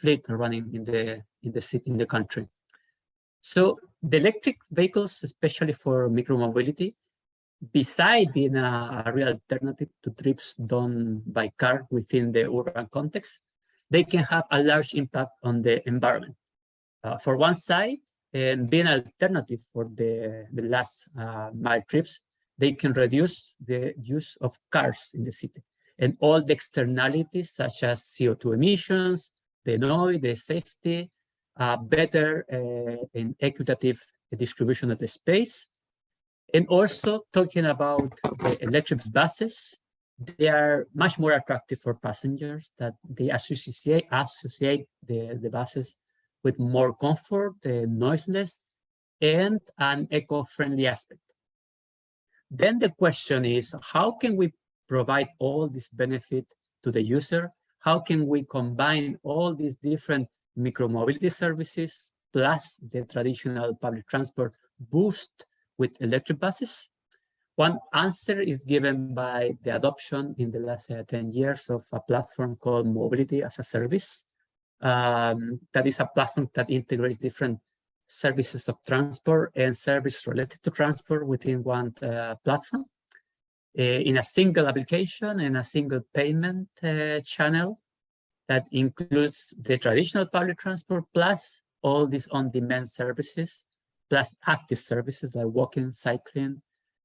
fleet running in the in the city in the country. So the electric vehicles, especially for micromobility, beside being a, real alternative to trips done by car within the urban context, they can have a large impact on the environment. Uh, for one side, and being an alternative for the, the last uh, mile trips, they can reduce the use of cars in the city and all the externalities such as CO2 emissions, the noise, the safety, uh, better uh, and equitative distribution of the space, and also talking about the electric buses, they are much more attractive for passengers that they associate, associate the, the buses with more comfort, uh, noiseless, and an eco-friendly aspect. Then the question is, how can we provide all this benefit to the user? How can we combine all these different micromobility services plus the traditional public transport boost with electric buses? One answer is given by the adoption in the last uh, 10 years of a platform called Mobility as a Service. Um, that is a platform that integrates different services of transport and service related to transport within one uh, platform uh, in a single application and a single payment uh, channel that includes the traditional public transport plus all these on-demand services plus active services like walking, cycling,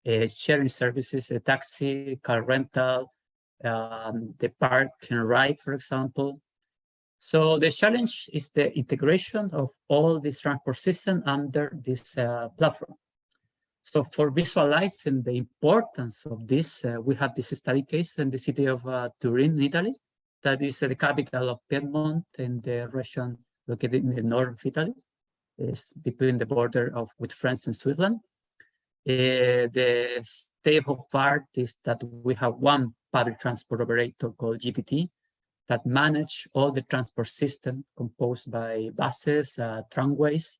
uh, sharing services, a taxi, car rental, um, the park and ride, for example. So the challenge is the integration of all these transport systems under this uh, platform. So for visualizing the importance of this, uh, we have this study case in the city of uh, Turin, in Italy, that is the capital of Piedmont and the region located in the north of Italy is between the border of with France and Switzerland. Uh, the state of art is that we have one public transport operator called GTT that manage all the transport system composed by buses, uh, tramways,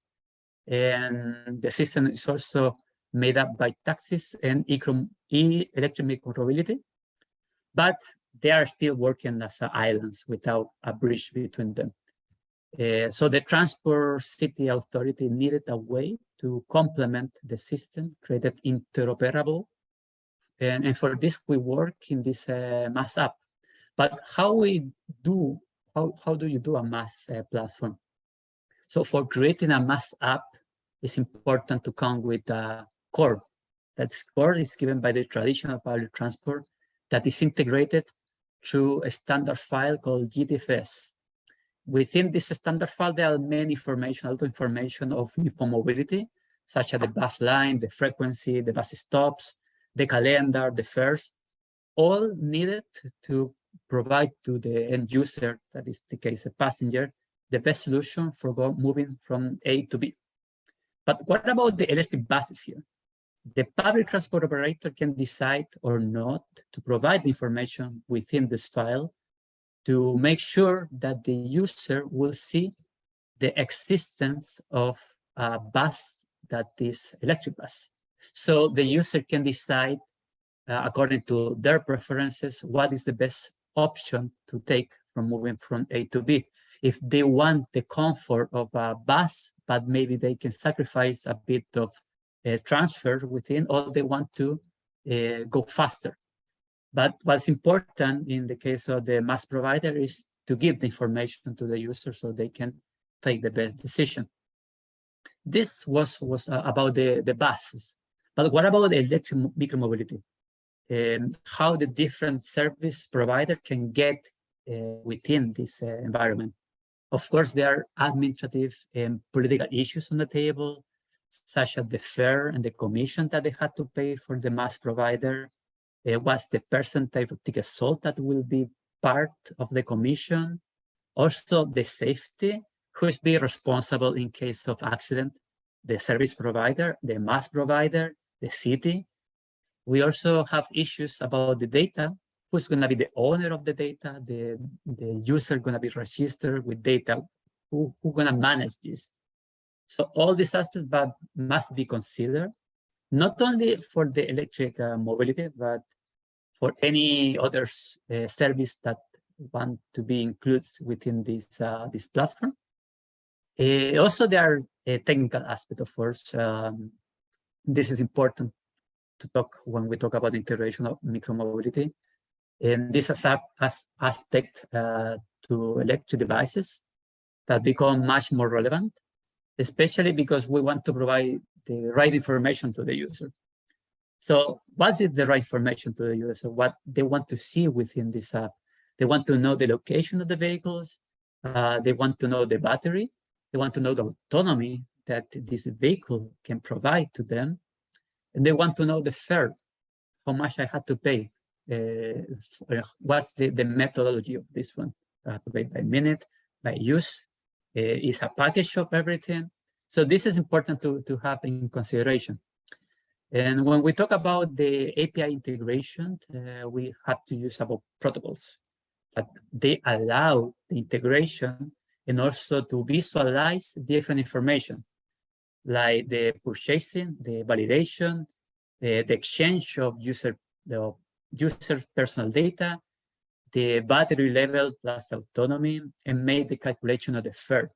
and the system is also made up by taxis and e-electric mobility, but they are still working as islands without a bridge between them. Uh, so the Transport City Authority needed a way to complement the system, create it interoperable. And, and for this, we work in this uh, MaaS app. But how we do, how, how do you do a MaaS uh, platform? So for creating a MaaS app, it's important to come with a core. That core is given by the traditional public transport that is integrated through a standard file called GTFS. Within this standard file, there are many information, a lot of information of mobility, such as the bus line, the frequency, the bus stops, the calendar, the fares, all needed to provide to the end user, that is the case, a passenger, the best solution for go, moving from A to B. But what about the electric buses here? The public transport operator can decide or not to provide the information within this file to make sure that the user will see the existence of a bus that is electric bus. So the user can decide uh, according to their preferences, what is the best option to take from moving from A to B. If they want the comfort of a bus, but maybe they can sacrifice a bit of uh, transfer within, or they want to uh, go faster. But what's important in the case of the MaaS provider is to give the information to the user so they can take the best decision. This was, was uh, about the, the buses. But what about electric micromobility? Um, how the different service provider can get uh, within this uh, environment. Of course, there are administrative and political issues on the table, such as the fare and the commission that they had to pay for the MaaS provider. Uh, what's the percentage of ticket sold that will be part of the commission? Also, the safety, who is be responsible in case of accident? The service provider, the MaaS provider, the city. We also have issues about the data who's going to be the owner of the data, the, the user going to be registered with data, who, who going to manage this. So all these aspects but must be considered, not only for the electric uh, mobility, but for any other uh, service that want to be included within this, uh, this platform. Uh, also, there are a technical aspect, of course. Um, this is important to talk when we talk about integration of micromobility. And this is a as aspect uh, to electric devices that become much more relevant, especially because we want to provide the right information to the user. So what is the right information to the user? What they want to see within this app? They want to know the location of the vehicles. Uh, they want to know the battery. They want to know the autonomy that this vehicle can provide to them. And they want to know the fare, how much I had to pay uh, what's the, the methodology of this one? Uh, by, by minute, by use, uh, is a package of everything. So this is important to, to have in consideration. And when we talk about the API integration, uh, we have to use about protocols that they allow the integration and also to visualize different information like the purchasing, the validation, the, the exchange of user the user's personal data, the battery level plus autonomy, and make the calculation of the fare.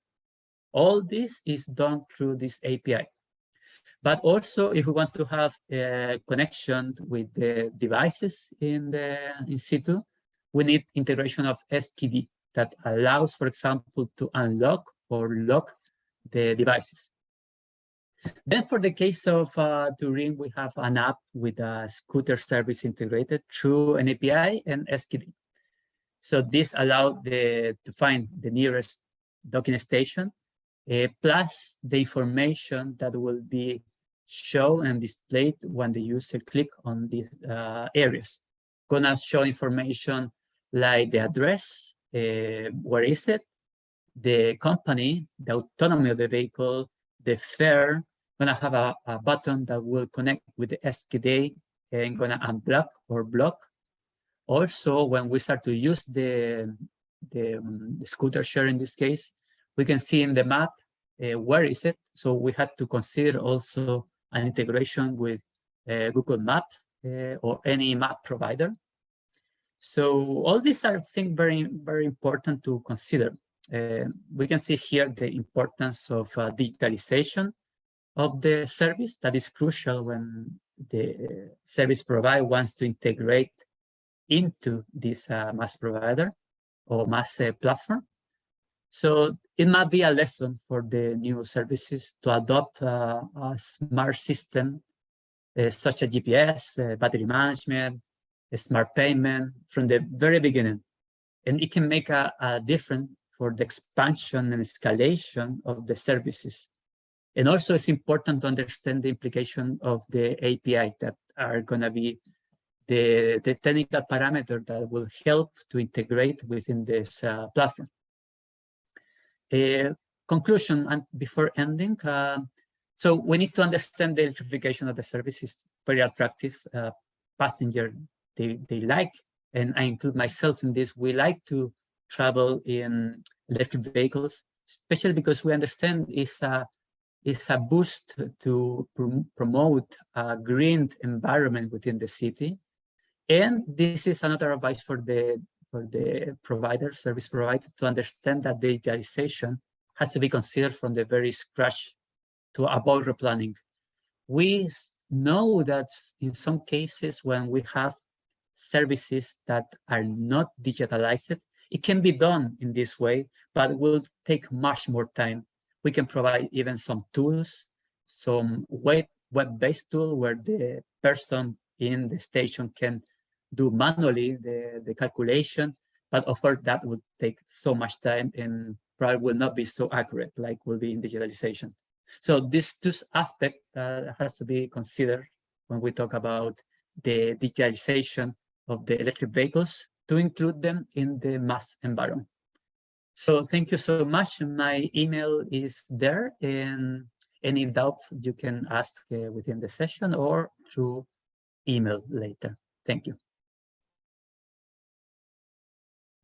All this is done through this API. But also, if we want to have a connection with the devices in the in situ, we need integration of SKD that allows, for example, to unlock or lock the devices. Then for the case of uh, Turin, we have an app with a scooter service integrated through an API and SKD. So this allowed the, to find the nearest docking station, uh, plus the information that will be shown and displayed when the user click on these uh, areas. Gonna show information like the address, uh, where is it, the company, the autonomy of the vehicle, the fare, gonna have a, a button that will connect with the SKD and gonna unblock or block. Also, when we start to use the, the, um, the scooter share in this case, we can see in the map uh, where is it. So we had to consider also an integration with uh, Google Map uh, or any map provider. So all these are things very, very important to consider. Uh, we can see here the importance of uh, digitalization of the service that is crucial when the service provider wants to integrate into this uh, MaaS provider or MaaS uh, platform. So it might be a lesson for the new services to adopt uh, a smart system uh, such as GPS, uh, battery management, smart payment from the very beginning. And it can make a, a difference for the expansion and escalation of the services and also it's important to understand the implication of the API that are going to be the, the technical parameter that will help to integrate within this uh, platform. Uh, conclusion and before ending, uh, so we need to understand the electrification of the service is very attractive. Uh, passenger, they, they like, and I include myself in this, we like to travel in electric vehicles, especially because we understand it's a is a boost to prom promote a green environment within the city. And this is another advice for the for the provider, service provider, to understand that digitalization has to be considered from the very scratch to avoid replanning. We know that in some cases when we have services that are not digitalized, it can be done in this way, but will take much more time we can provide even some tools, some web web-based tool where the person in the station can do manually the, the calculation. But of course, that would take so much time and probably will not be so accurate like will be in digitalization. So this this aspect uh, has to be considered when we talk about the digitalization of the electric vehicles to include them in the MaaS environment. So thank you so much. My email is there and any doubt you can ask uh, within the session or through email later. Thank you.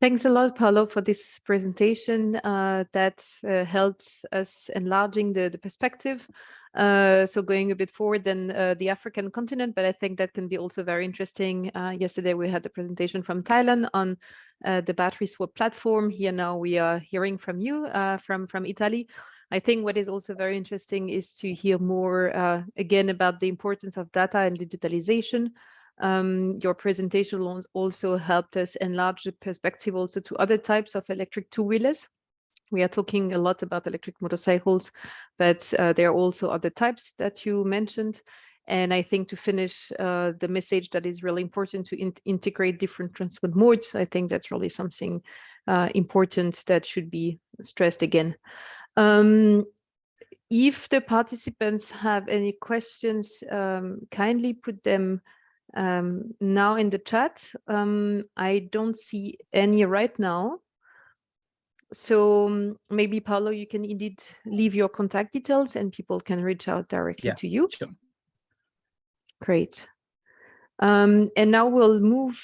Thanks a lot, Paolo, for this presentation uh, that uh, helped us enlarging the, the perspective. Uh, so going a bit forward than uh, the African continent, but I think that can be also very interesting. Uh, yesterday, we had the presentation from Thailand on uh, the battery swap platform. Here now we are hearing from you from, from Italy. I think what is also very interesting is to hear more again about the importance of data and digitalization. Um, your presentation also helped us enlarge the perspective also to other types of electric two-wheelers. We are talking a lot about electric motorcycles, but uh, there are also other types that you mentioned. And I think to finish uh, the message that is really important to in integrate different transport modes, I think that's really something uh, important that should be stressed again. Um, if the participants have any questions, um, kindly put them um, now in the chat. Um, I don't see any right now. So um, maybe Paulo, you can indeed leave your contact details and people can reach out directly yeah, to you. Sure. Great. Um, and now we'll move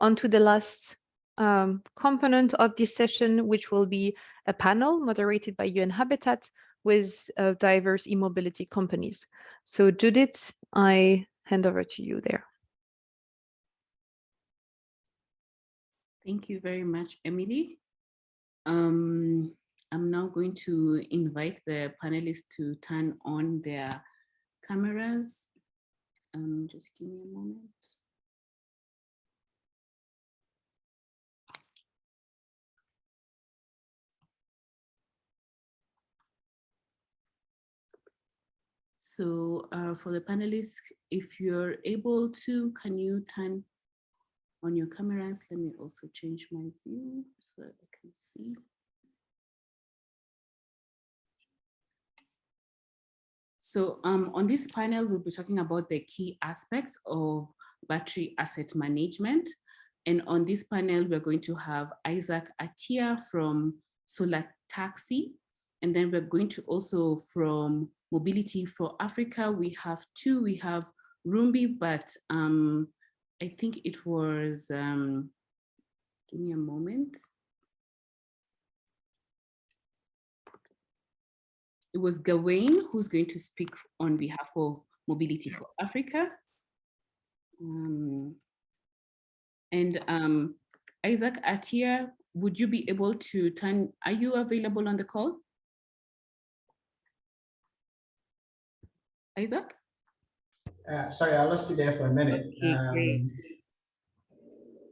on to the last um, component of this session, which will be a panel moderated by UN Habitat with uh, diverse e-mobility companies. So Judith, I hand over to you there. Thank you very much, Emily. Um, I'm now going to invite the panelists to turn on their cameras. Um, just give me a moment. So uh, for the panelists, if you're able to, can you turn on your cameras? Let me also change my view so that I can see. So um, on this panel, we'll be talking about the key aspects of battery asset management. And on this panel, we're going to have Isaac Atia from Solar Taxi. And then we're going to also from Mobility for Africa, we have two. We have Rumbi, but um, I think it was, um, give me a moment. It was Gawain who's going to speak on behalf of Mobility for Africa. Um, and um, Isaac Atia, would you be able to turn, are you available on the call? Isaac? Uh, sorry, I lost you there for a minute. Okay, um, great.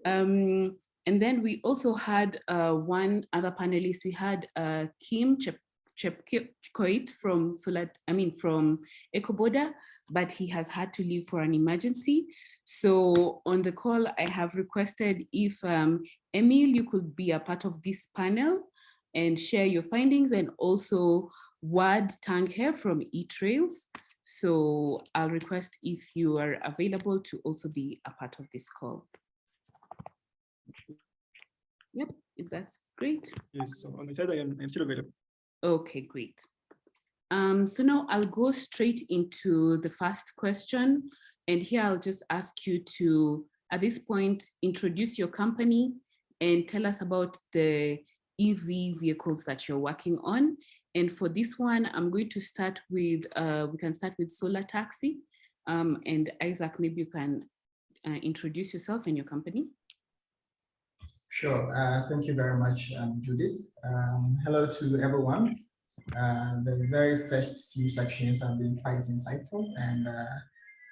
Um, and then we also had uh, one other panelist. We had uh, Kim Chep Chepkoit from Solar, I mean from EcoBoda, but he has had to leave for an emergency. So on the call, I have requested if um, Emil, you could be a part of this panel and share your findings and also Wad Tangher from eTrails. So I'll request if you are available to also be a part of this call. Yep, if that's great. Yes, so on my side, I am I'm still available. Okay, great. Um, so now I'll go straight into the first question. And here I'll just ask you to, at this point, introduce your company and tell us about the EV vehicles that you're working on and for this one, I'm going to start with, uh, we can start with Solar Taxi. Um, and Isaac, maybe you can uh, introduce yourself and your company. Sure. Uh, thank you very much, um, Judith. Um, hello to everyone. Uh, the very first few sections have been quite insightful and uh,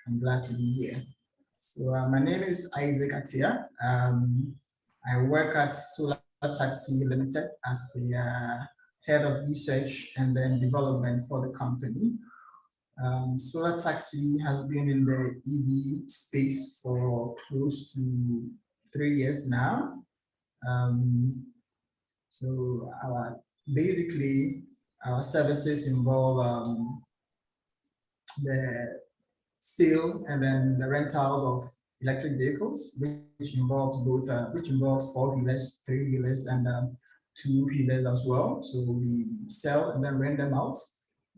I'm glad to be here. So uh, my name is Isaac Atia. Um, I work at Solar Taxi Limited as a head of research and then development for the company. Um, Solar Taxi has been in the EV space for close to three years now. Um, So our, basically, our services involve um, the sale and then the rentals of electric vehicles, which involves both, uh, which involves four wheelers, three wheelers, and um, two wheelers as well. So we sell and then rent them out.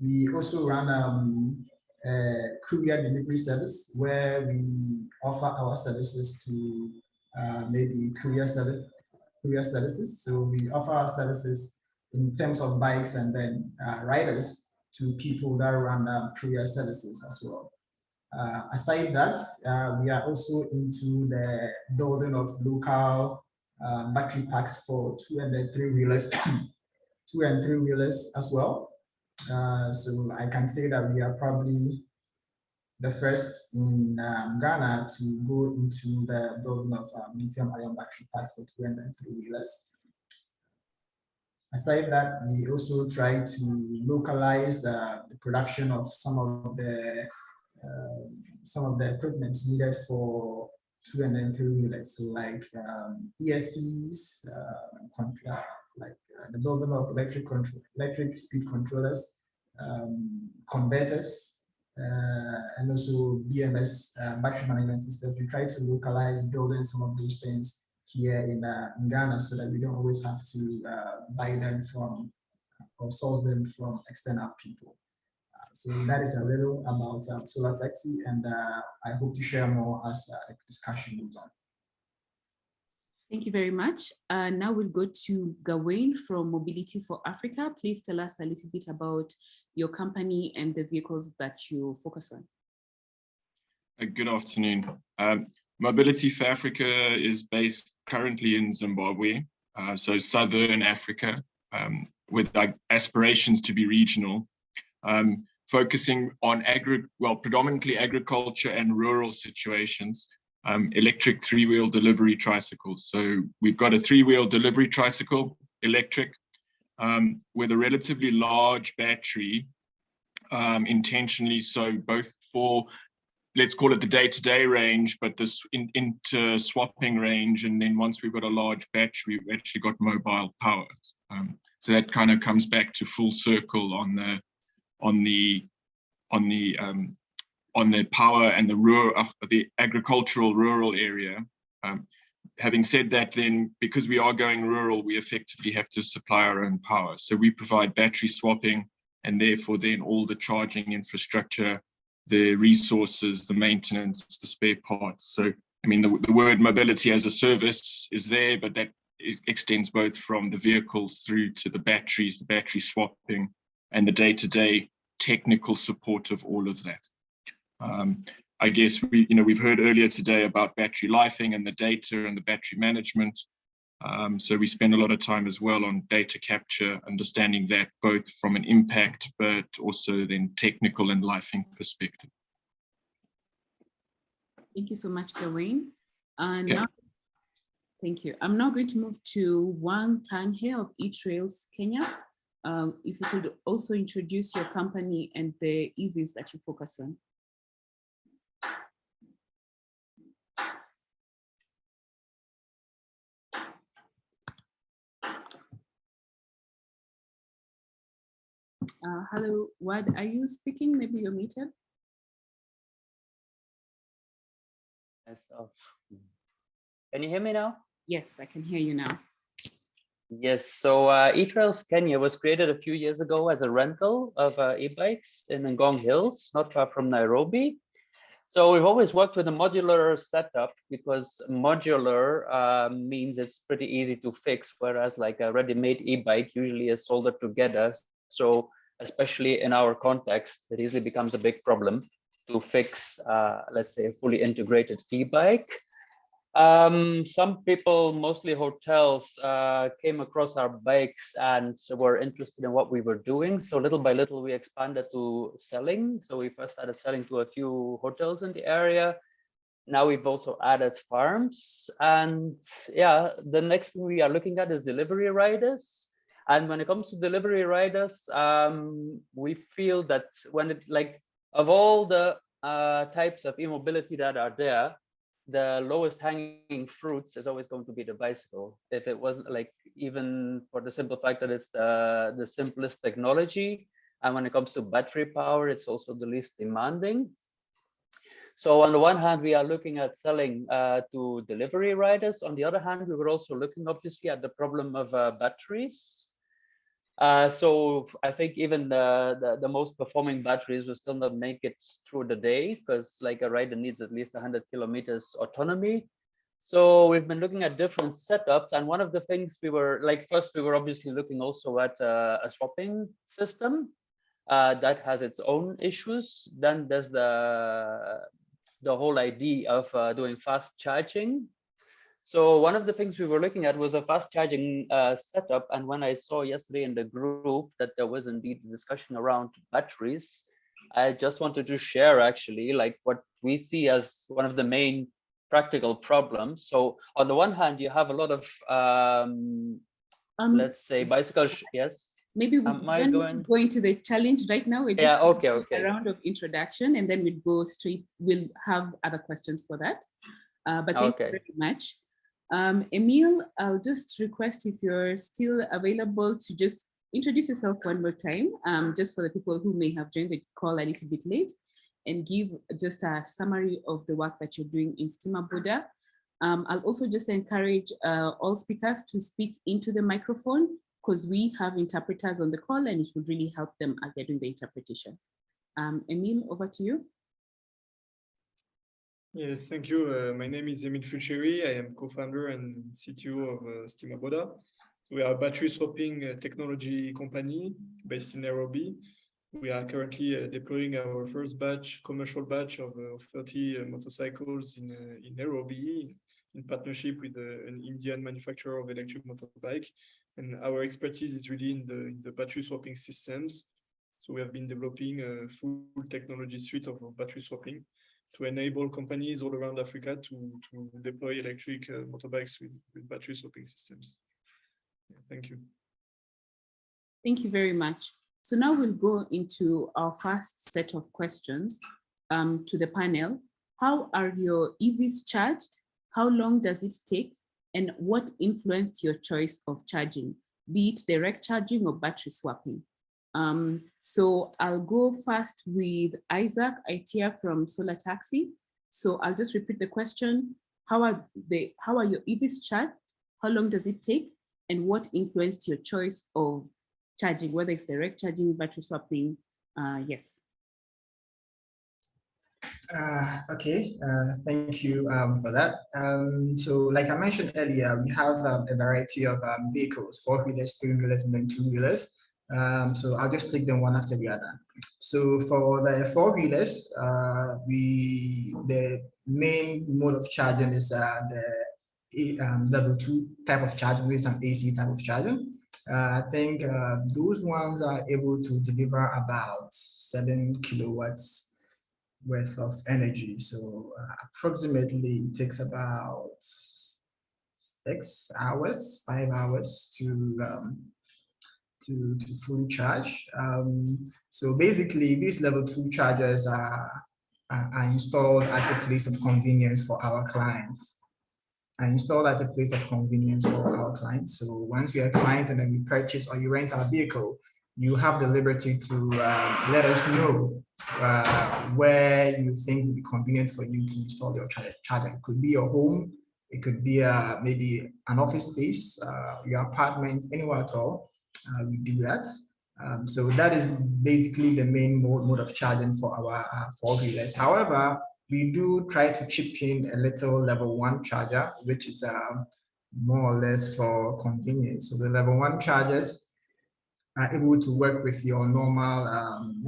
We also run um, a courier delivery service where we offer our services to uh, maybe courier service, courier services. So we offer our services in terms of bikes and then uh, riders to people that run um, courier services as well. Uh, aside that, uh, we are also into the building of local uh, battery packs for two and three wheelers, two and three wheelers as well. Uh, so I can say that we are probably the first in um, Ghana to go into the building of um, lithium ion battery packs for two and three wheelers. Aside that, we also try to localize uh, the production of some of the uh, some of the equipment needed for two and then three wheelers. So like um, ESCs, uh, like uh, the building of electric control, electric speed controllers, um, converters, uh, and also BMS uh, battery management systems. We try to localize building some of those things here in, uh, in Ghana so that we don't always have to uh, buy them from or source them from external people. So that is a little about um, solar taxi, and uh, I hope to share more as uh, the discussion moves on. Thank you very much. Uh, now we'll go to Gawain from Mobility for Africa. Please tell us a little bit about your company and the vehicles that you focus on. Uh, good afternoon. Um, Mobility for Africa is based currently in Zimbabwe, uh, so Southern Africa, um, with aspirations to be regional. Um, focusing on agri well, predominantly agriculture and rural situations, um, electric three-wheel delivery tricycles. So we've got a three-wheel delivery tricycle, electric, um, with a relatively large battery, um, intentionally so both for, let's call it the day-to-day -day range, but this in, into swapping range. And then once we've got a large battery, we've actually got mobile power. Um, so that kind of comes back to full circle on the on the on the um, on the power and the rural of the agricultural rural area. Um, having said that, then because we are going rural, we effectively have to supply our own power. So we provide battery swapping and therefore then all the charging infrastructure, the resources, the maintenance, the spare parts. So I mean, the, the word mobility as a service is there, but that extends both from the vehicles through to the batteries, the battery swapping, and the day-to-day -day technical support of all of that. Um, I guess we, you know, we've heard earlier today about battery lifing and the data and the battery management. Um, so we spend a lot of time as well on data capture, understanding that both from an impact, but also then technical and lifing perspective. Thank you so much, Gawain. And now, thank you. I'm now going to move to Wang Tan here of eTrails Kenya. Um, if you could also introduce your company and the EVs that you focus on. Uh, hello, what are you speaking? Maybe you're muted. Yes. Oh. Can you hear me now? Yes, I can hear you now. Yes, so uh, eTrails Kenya was created a few years ago as a rental of uh, e-bikes in Ngong Hills, not far from Nairobi. So we've always worked with a modular setup because modular uh, means it's pretty easy to fix, whereas like a ready-made e-bike usually is soldered together. So especially in our context, it easily becomes a big problem to fix, uh, let's say, a fully integrated e-bike. Um, some people, mostly hotels, uh, came across our bikes and were interested in what we were doing. So little by little, we expanded to selling. So we first started selling to a few hotels in the area. Now we've also added farms. And yeah, the next thing we are looking at is delivery riders. And when it comes to delivery riders, um, we feel that when it like of all the uh, types of e-mobility that are there, the lowest hanging fruits is always going to be the bicycle. If it wasn't like even for the simple fact that it's the, the simplest technology, and when it comes to battery power, it's also the least demanding. So on the one hand, we are looking at selling uh, to delivery riders. On the other hand, we were also looking obviously at the problem of uh, batteries. Uh, so I think even the, the, the, most performing batteries will still not make it through the day because like a rider needs at least 100 kilometers autonomy. So we've been looking at different setups. And one of the things we were like, first, we were obviously looking also at uh, a swapping system uh, that has its own issues. Then there's the, the whole idea of uh, doing fast charging so one of the things we were looking at was a fast charging uh, setup. And when I saw yesterday in the group that there was indeed a discussion around batteries, I just wanted to share actually like what we see as one of the main practical problems. So on the one hand, you have a lot of, um, um let's say bicycle, yes. Maybe we Am I going? go into the challenge right now. We're just yeah, okay, okay. a round of introduction and then we'll go straight, we'll have other questions for that. Uh, but thank okay. you very much. Um, Emil, I'll just request if you're still available to just introduce yourself one more time, um, just for the people who may have joined the call a little bit late, and give just a summary of the work that you're doing in Stima Boda. Um, I'll also just encourage uh, all speakers to speak into the microphone because we have interpreters on the call and it would really help them as they're doing the interpretation. Um, Emil, over to you. Yes, thank you. Uh, my name is Emil Fulcheri. I am co-founder and CTO of uh, Stima Boda. We are a battery swapping uh, technology company based in Nairobi. We are currently uh, deploying our first batch, commercial batch of, uh, of 30 uh, motorcycles in, uh, in Nairobi in partnership with an Indian manufacturer of electric motorbike. And our expertise is really in the, in the battery swapping systems. So we have been developing a full technology suite of battery swapping to enable companies all around Africa to, to deploy electric uh, motorbikes with, with battery swapping systems. Yeah, thank you. Thank you very much. So now we'll go into our first set of questions um, to the panel. How are your EVs charged? How long does it take? And what influenced your choice of charging, be it direct charging or battery swapping? Um, so I'll go first with Isaac Atia from Solar Taxi. So I'll just repeat the question. How are they, how are your EVs charged? How long does it take? And what influenced your choice of charging, whether it's direct charging, battery swapping? Uh, yes. Uh, okay, uh, thank you um, for that. Um, so like I mentioned earlier, we have um, a variety of um, vehicles, four-wheelers, three-wheelers, and then two-wheelers. Um, so I'll just take them one after the other. So for the four wheelers, uh, we the main mode of charging is uh, the um, level two type of charging, which is an AC type of charging. Uh, I think uh, those ones are able to deliver about seven kilowatts worth of energy. So uh, approximately it takes about six hours, five hours to um, to, to fully charge. Um, so basically, these level two chargers are, are, are installed at a place of convenience for our clients. Are installed at a place of convenience for our clients. So once you're a client and then you purchase or you rent our vehicle, you have the liberty to uh, let us know uh, where you think would be convenient for you to install your charger. It could be your home, it could be uh, maybe an office space, uh, your apartment, anywhere at all we do that. Um, so that is basically the main mode, mode of charging for our uh, four wheelers. However, we do try to chip in a little level one charger, which is uh, more or less for convenience. So the level one chargers are able to work with your normal um,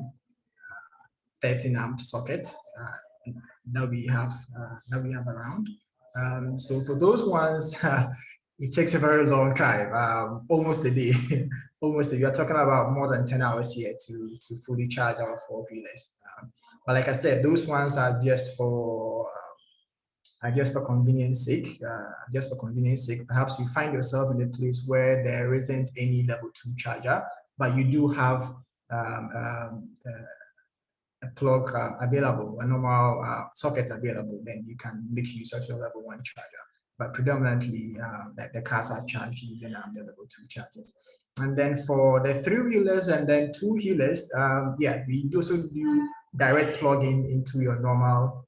13 amp socket uh, that we have uh, that we have around. Um, so for those ones, it takes a very long time, um, almost a day, almost a day. You're talking about more than 10 hours here to, to fully charge our four wheelers. Um, but like I said, those ones are just for uh, just for convenience sake, uh, just for convenience sake. Perhaps you find yourself in a place where there isn't any level two charger, but you do have um, um, uh, a plug uh, available, a normal uh, socket available, then you can make use of your level one charger. But predominantly, uh, the, the cars are charged using um, the level two chargers. And then for the three wheelers and then two wheelers, um, yeah, we also do direct plugging into your normal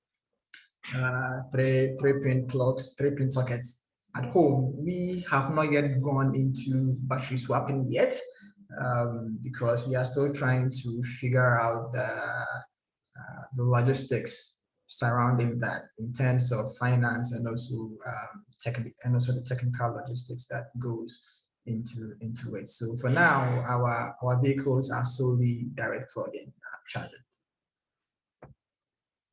uh, three three pin plugs, three pin sockets at home. We have not yet gone into battery swapping yet um, because we are still trying to figure out the uh, the logistics surrounding that in terms of finance and also um, technical and also the technical logistics that goes into into it. So for now, our our vehicles are solely direct plug-in uh, charging.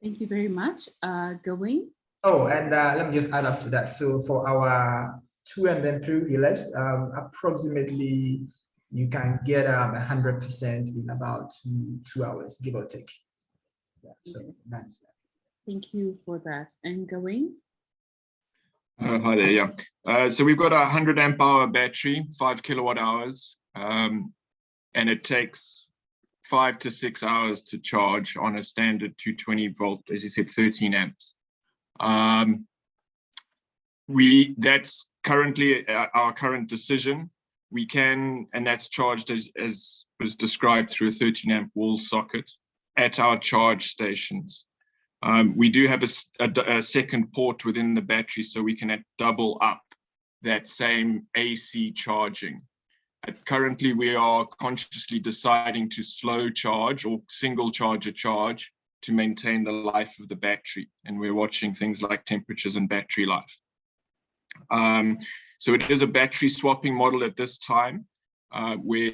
Thank you very much. Uh, Gawain? Oh, and uh, let me just add up to that. So for our two and then three wheelers, um, approximately you can get um, 100% in about two, two hours, give or take. Yeah, so that is that. Thank you for that. And Gawain? Uh, hi there, yeah. Uh, so we've got a 100 amp hour battery, five kilowatt hours, um, and it takes five to six hours to charge on a standard 220 volt, as you said, 13 amps. Um, we That's currently uh, our current decision. We can, and that's charged as, as was described through a 13 amp wall socket at our charge stations. Um, we do have a, a, a, second port within the battery, so we can double up that same AC charging. currently, we are consciously deciding to slow charge or single charger charge to maintain the life of the battery. And we're watching things like temperatures and battery life. Um, so it is a battery swapping model at this time, uh, where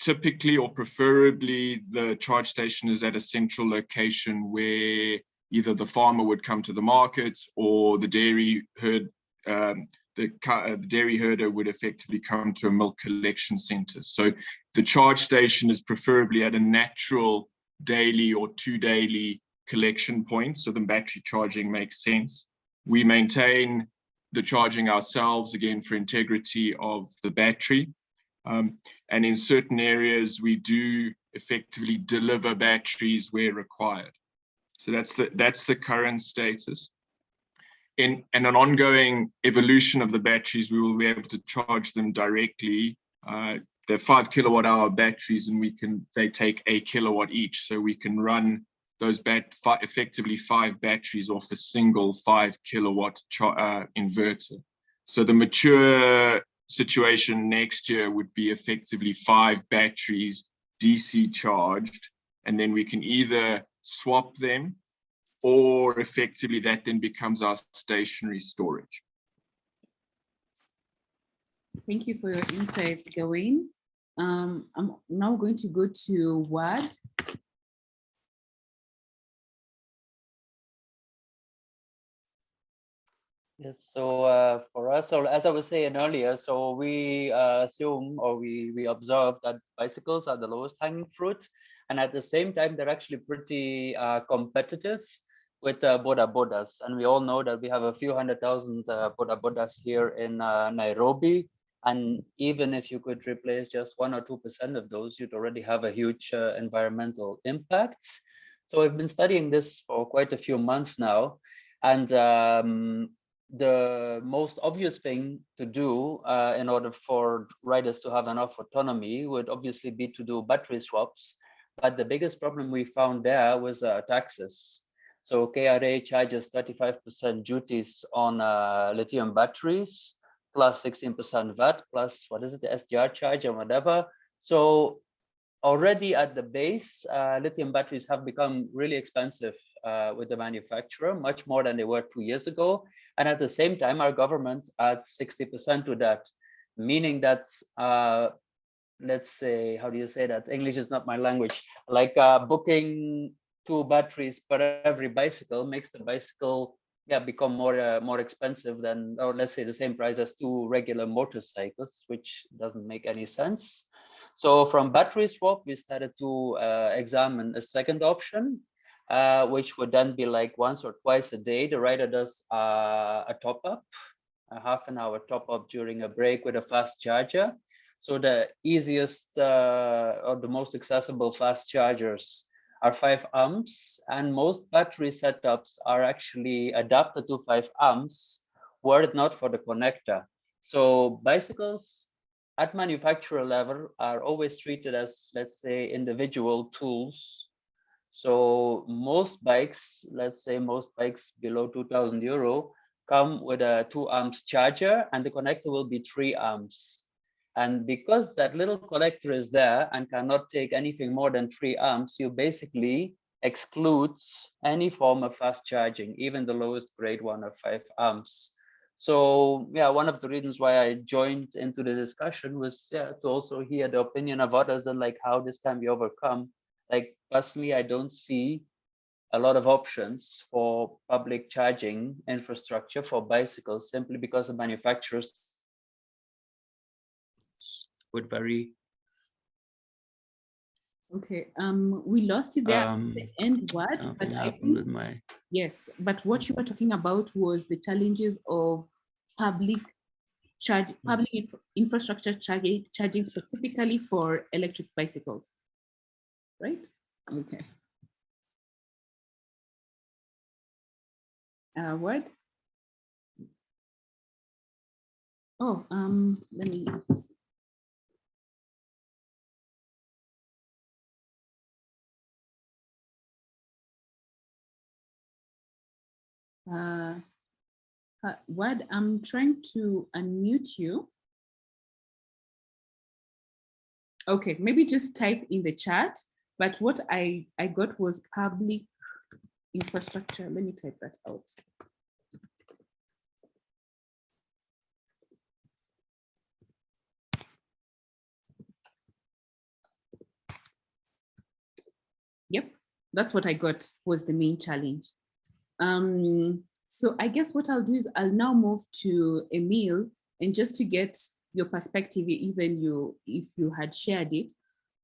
typically or preferably the charge station is at a central location where either the farmer would come to the market or the dairy herd um, the, uh, the, dairy herder would effectively come to a milk collection center. So the charge station is preferably at a natural daily or two daily collection point. So the battery charging makes sense. We maintain the charging ourselves again for integrity of the battery. Um, and in certain areas, we do effectively deliver batteries where required. So that's the that's the current status. In, in an ongoing evolution of the batteries, we will be able to charge them directly. Uh, they're five kilowatt hour batteries and we can they take a kilowatt each. So we can run those bat effectively five batteries off a single five kilowatt uh, inverter. So the mature situation next year would be effectively five batteries DC charged, and then we can either swap them or effectively that then becomes our stationary storage. Thank you for your insights, Gawain. Um, I'm now going to go to Wad. Yes, so uh, for us, so as I was saying earlier, so we uh, assume or we, we observe that bicycles are the lowest hanging fruit. And at the same time, they're actually pretty uh, competitive with uh, Boda Bodas. And we all know that we have a few hundred thousand uh, Boda Bodas here in uh, Nairobi. And even if you could replace just one or 2% of those, you'd already have a huge uh, environmental impact. So we've been studying this for quite a few months now. And um, the most obvious thing to do uh, in order for riders to have enough autonomy would obviously be to do battery swaps. But the biggest problem we found there was uh, taxes. So KRA charges 35% duties on uh, lithium batteries, plus 16% VAT, plus what is it, the SDR charge and whatever. So already at the base, uh, lithium batteries have become really expensive uh, with the manufacturer, much more than they were two years ago. And at the same time, our government adds 60% to that, meaning that, uh, let's say, how do you say that? English is not my language. Like uh, booking two batteries per every bicycle makes the bicycle yeah, become more uh, more expensive than, or let's say the same price as two regular motorcycles, which doesn't make any sense. So from battery swap, we started to uh, examine a second option, uh, which would then be like once or twice a day. The rider does uh, a top up, a half an hour top up during a break with a fast charger. So the easiest uh, or the most accessible fast chargers are five amps and most battery setups are actually adapted to five amps were it not for the connector. So bicycles at manufacturer level are always treated as, let's say, individual tools. So most bikes, let's say most bikes below 2000 euro come with a two amps charger and the connector will be three amps. And because that little connector is there and cannot take anything more than three amps, you basically excludes any form of fast charging, even the lowest grade one of five amps. So yeah, one of the reasons why I joined into the discussion was yeah, to also hear the opinion of others and like how this can be overcome. Like personally, I don't see a lot of options for public charging infrastructure for bicycles simply because the manufacturers would vary. Okay, um, we lost you there Um, at the end word, but I think with my, Yes, but what you were talking about was the challenges of public charge, public infrastructure charging, charging specifically for electric bicycles, right? Okay. Uh, Wad? Oh, um, let me. Uh, uh, Wad, I'm trying to unmute you. Okay, maybe just type in the chat, but what I, I got was public infrastructure. Let me type that out. Yep, that's what I got was the main challenge. Um, so I guess what I'll do is I'll now move to Emil and just to get your perspective, even you if you had shared it.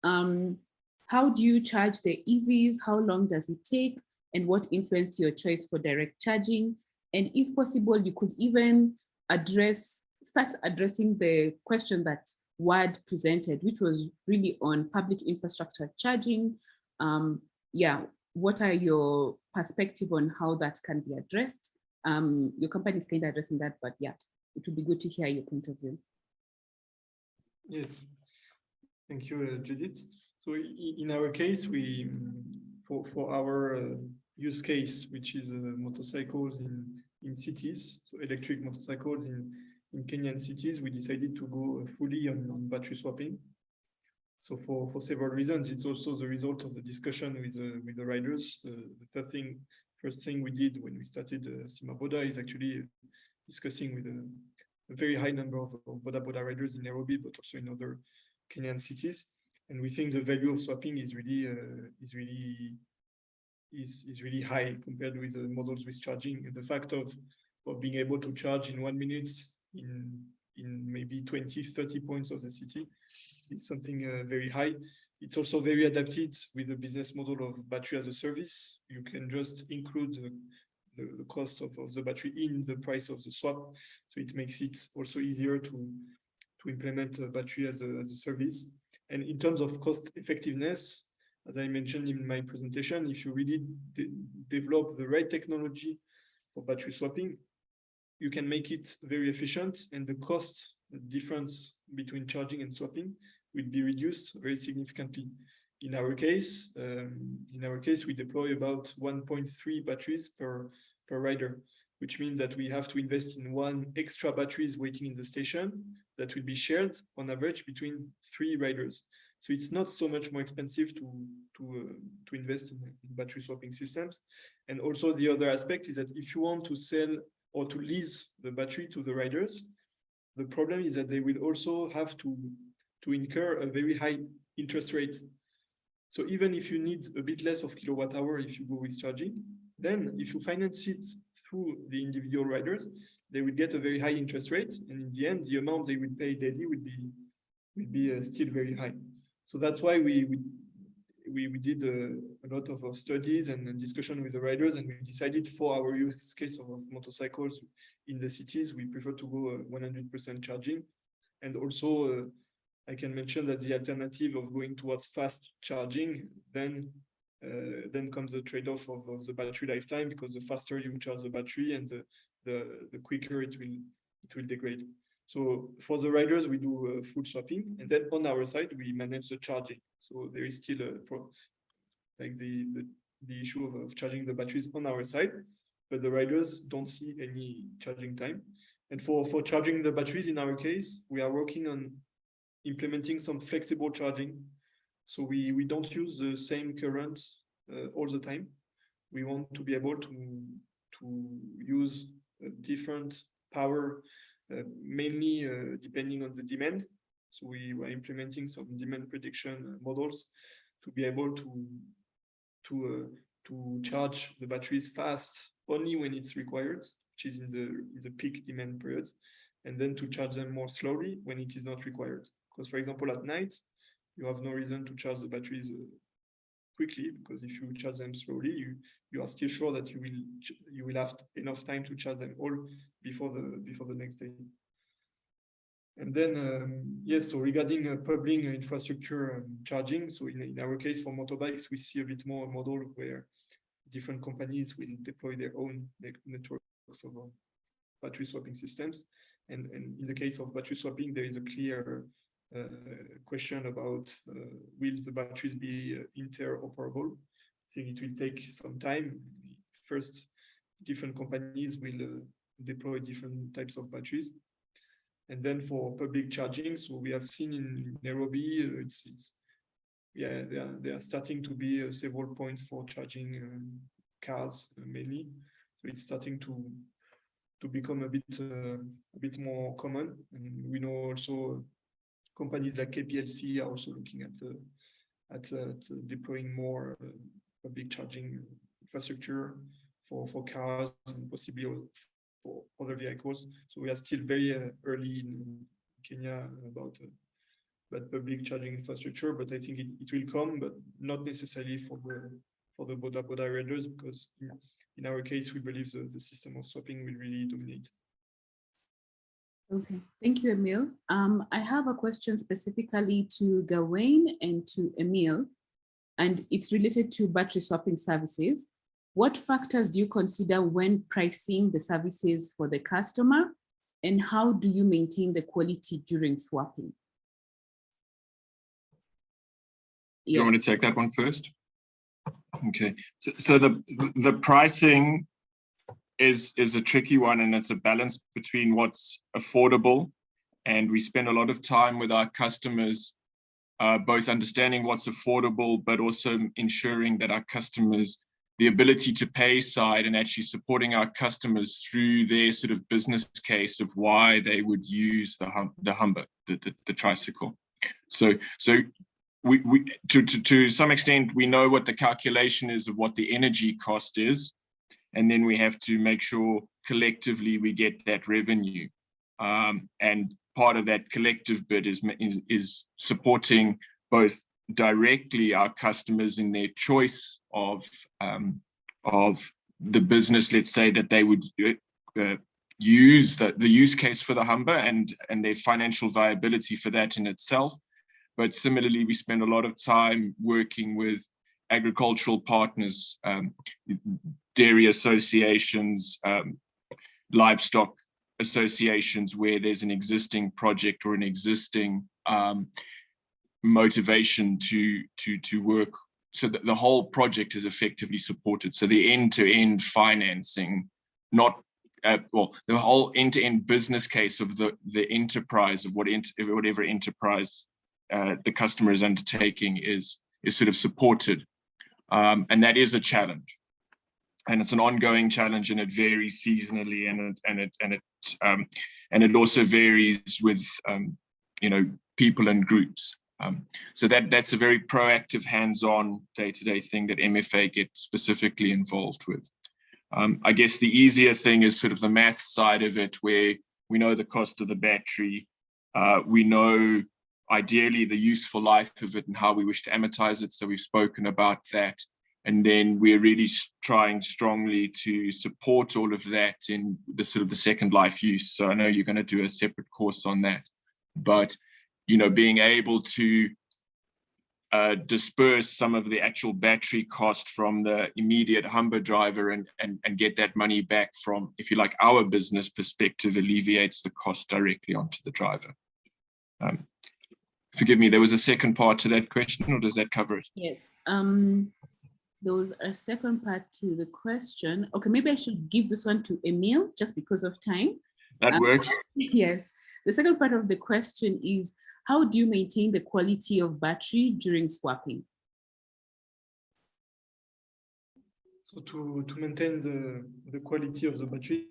Um, how do you charge the EVs? How long does it take? And what influenced your choice for direct charging? And if possible, you could even address, start addressing the question that WAD presented, which was really on public infrastructure charging. Um, yeah, what are your perspective on how that can be addressed? Um, your company is kind of addressing that, but yeah, it would be good to hear your point of view. Yes, thank you, uh, Judith. So in our case, we, for, for our uh, use case, which is uh, motorcycles in, in cities, so electric motorcycles in, in Kenyan cities, we decided to go uh, fully on, on battery swapping. So for, for several reasons, it's also the result of the discussion with, uh, with the riders. Uh, the first thing, first thing we did when we started uh, Sima Boda is actually discussing with a, a very high number of, of Boda Boda riders in Nairobi, but also in other Kenyan cities. And we think the value of swapping is really, uh, is really, is, is really high compared with the models with charging. The fact of, of being able to charge in one minute in, in maybe 20, 30 points of the city is something uh, very high. It's also very adapted with the business model of battery as a service. You can just include the, the, the cost of, of the battery in the price of the swap. So it makes it also easier to, to implement a battery as a, as a service. And in terms of cost effectiveness, as I mentioned in my presentation, if you really de develop the right technology for battery swapping, you can make it very efficient and the cost difference between charging and swapping will be reduced very significantly. In our case, um, in our case, we deploy about 1.3 batteries per, per rider, which means that we have to invest in one extra batteries waiting in the station that will be shared on average between three riders. So it's not so much more expensive to to uh, to invest in, in battery swapping systems. And also the other aspect is that if you want to sell or to lease the battery to the riders, the problem is that they will also have to to incur a very high interest rate. So even if you need a bit less of kilowatt hour if you go with charging, then if you finance it through the individual riders, they would get a very high interest rate, and in the end, the amount they would pay daily would be would be uh, still very high. So that's why we we we, did uh, a lot of, of studies and, discussion with the riders, and we decided for our use case of, motorcycles in the cities, we prefer to go 100% charging, and also uh, I can mention that the alternative of going towards fast charging then uh, then comes the trade-off of, of, the battery lifetime because the faster you charge the battery and the, the, the quicker it will it will degrade. So for the riders, we do uh, full swapping, and then on our side, we manage the charging. So there is still a pro like the, the, the issue of, of charging the batteries on our side, but the riders don't see any charging time. And for, for charging the batteries, in our case, we are working on implementing some flexible charging. So we, we don't use the same current uh, all the time. We want to be able to, to use different power, uh, mainly uh, depending on the demand. So we were implementing some demand prediction models to be able to to uh, to charge the batteries fast only when it's required, which is in the in the peak demand periods, and then to charge them more slowly when it is not required. Because for example, at night, you have no reason to charge the batteries uh, quickly because if you charge them slowly, you you are still sure that you will you will have enough time to charge them all before the before the next day. And then, um, yes, so regarding uh, public infrastructure um, charging, so in, in our case for motorbikes, we see a bit more a model where different companies will deploy their own networks of uh, battery swapping systems. And, and in the case of battery swapping, there is a clear question about uh, will the batteries be uh, interoperable? I think it will take some time. First, different companies will uh, deploy different types of batteries and then for public charging, so we have seen in Nairobi, uh, it's, it's, yeah, they are, they are starting to be uh, several points for charging um, cars uh, mainly. So it's starting to to become a bit uh, a bit more common. And we know also companies like KPLC are also looking at uh, at, at deploying more public charging infrastructure for for cars and possibly for other vehicles. So we are still very uh, early in Kenya about uh, about public charging infrastructure, but I think it, it will come, but not necessarily for the for the Boda Boda riders, because in, in our case, we believe the, the system of swapping will really dominate. Okay, thank you, Emil. Um, I have a question specifically to Gawain and to Emil, and it's related to battery swapping services. What factors do you consider when pricing the services for the customer? And how do you maintain the quality during swapping? Do you want me to take that one first? Okay, so, so the the pricing is is a tricky one and it's a balance between what's affordable and we spend a lot of time with our customers uh, both understanding what's affordable but also ensuring that our customers the ability to pay side and actually supporting our customers through their sort of business case of why they would use the hum the Humber, the, the, the tricycle. So so we, we to, to, to some extent we know what the calculation is of what the energy cost is, and then we have to make sure collectively we get that revenue. Um, and part of that collective bid is, is, is supporting both directly our customers in their choice of um, of the business, let's say that they would uh, use the, the use case for the Humber and and their financial viability for that in itself. But similarly, we spend a lot of time working with agricultural partners, um, dairy associations, um, livestock associations where there's an existing project or an existing um, motivation to to to work. So that the whole project is effectively supported. So the end-to-end -end financing not uh, well the whole end-to-end -end business case of the the enterprise of what whatever enterprise uh, the customer is undertaking is is sort of supported. Um, and that is a challenge and it's an ongoing challenge and it varies seasonally and it and it and it um, and it also varies with um, you know people and groups um, so that that's a very proactive, hands-on, day-to-day thing that MFA gets specifically involved with. Um, I guess the easier thing is sort of the math side of it, where we know the cost of the battery, uh, we know ideally the useful life of it and how we wish to amortize it. So we've spoken about that. And then we're really trying strongly to support all of that in the sort of the second life use. So I know you're going to do a separate course on that, but you know, being able to uh, disperse some of the actual battery cost from the immediate Humber driver and, and, and get that money back from, if you like, our business perspective alleviates the cost directly onto the driver. Um, forgive me, there was a second part to that question, or does that cover it? Yes. Um, there was a second part to the question. Okay, maybe I should give this one to Emil just because of time. That Um, works. Yes. The second part of the question is, how do you maintain the quality of battery during swapping? So to, to maintain the, the quality of the battery,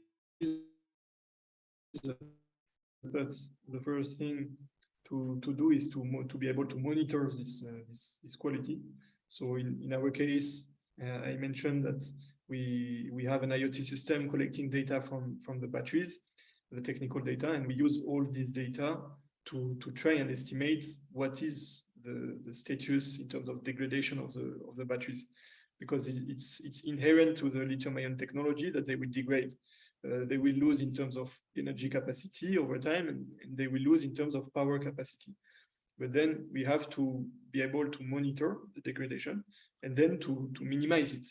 that's the first thing to, to do is to, to be able to monitor this, uh, this, this quality. So in, in our case, uh, I mentioned that we, we have an IoT system collecting data from, from the batteries, the technical data, and we use all this data to, to try and estimate what is the, the status in terms of degradation of the, of the batteries because it's it's inherent to the lithium ion technology that they will degrade. Uh, they will lose in terms of energy capacity over time and, and they will lose in terms of power capacity. But then we have to be able to monitor the degradation and then to, to minimize it.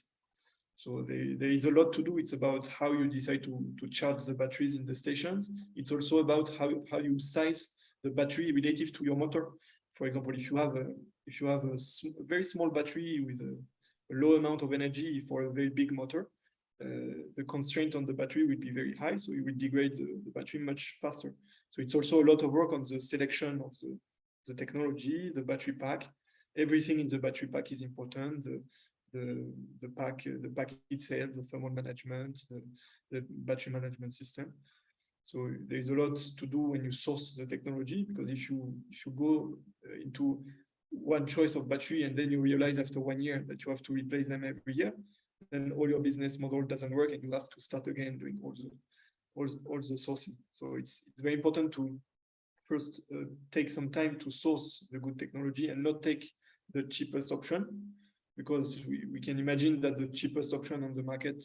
So there, there is a lot to do. It's about how you decide to, to charge the batteries in the stations. It's also about how, how you size the battery relative to your motor. For example, if you have a, if you have a very small battery with a, a low amount of energy for a very big motor, uh, the constraint on the battery will be very high, so you will degrade the, the battery much faster. So it's also a lot of work on the selection of the, the technology, the battery pack. Everything in the battery pack is important. The, the, the pack, the pack itself, the thermal management, the, the battery management system. So there is a lot to do when you source the technology, because if you if you go uh, into one choice of battery and then you realize after one year that you have to replace them every year, then all your business model doesn't work and you have to start again doing all the all, the- all the sourcing. So it's it's very important to first uh, take some time to source the good technology and not take the cheapest option because we, we can imagine that the cheapest option on the market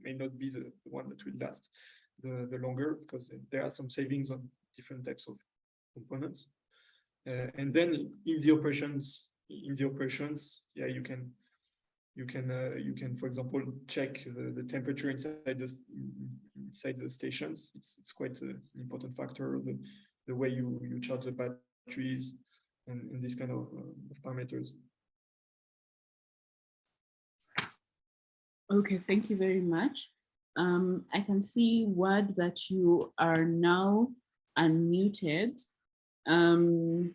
may not be the, the one that will last the, the longer because there are some savings on different types of components. Uh, and then in the operations, in the operations, yeah, you can, you can, uh, you can, for example, check the, the temperature inside the inside the stations. It's it's quite an important factor. The the way you you charge the batteries and, and this kind of, uh, of parameters. Okay, thank you very much. Um, I can see Wad that you are now unmuted. Um,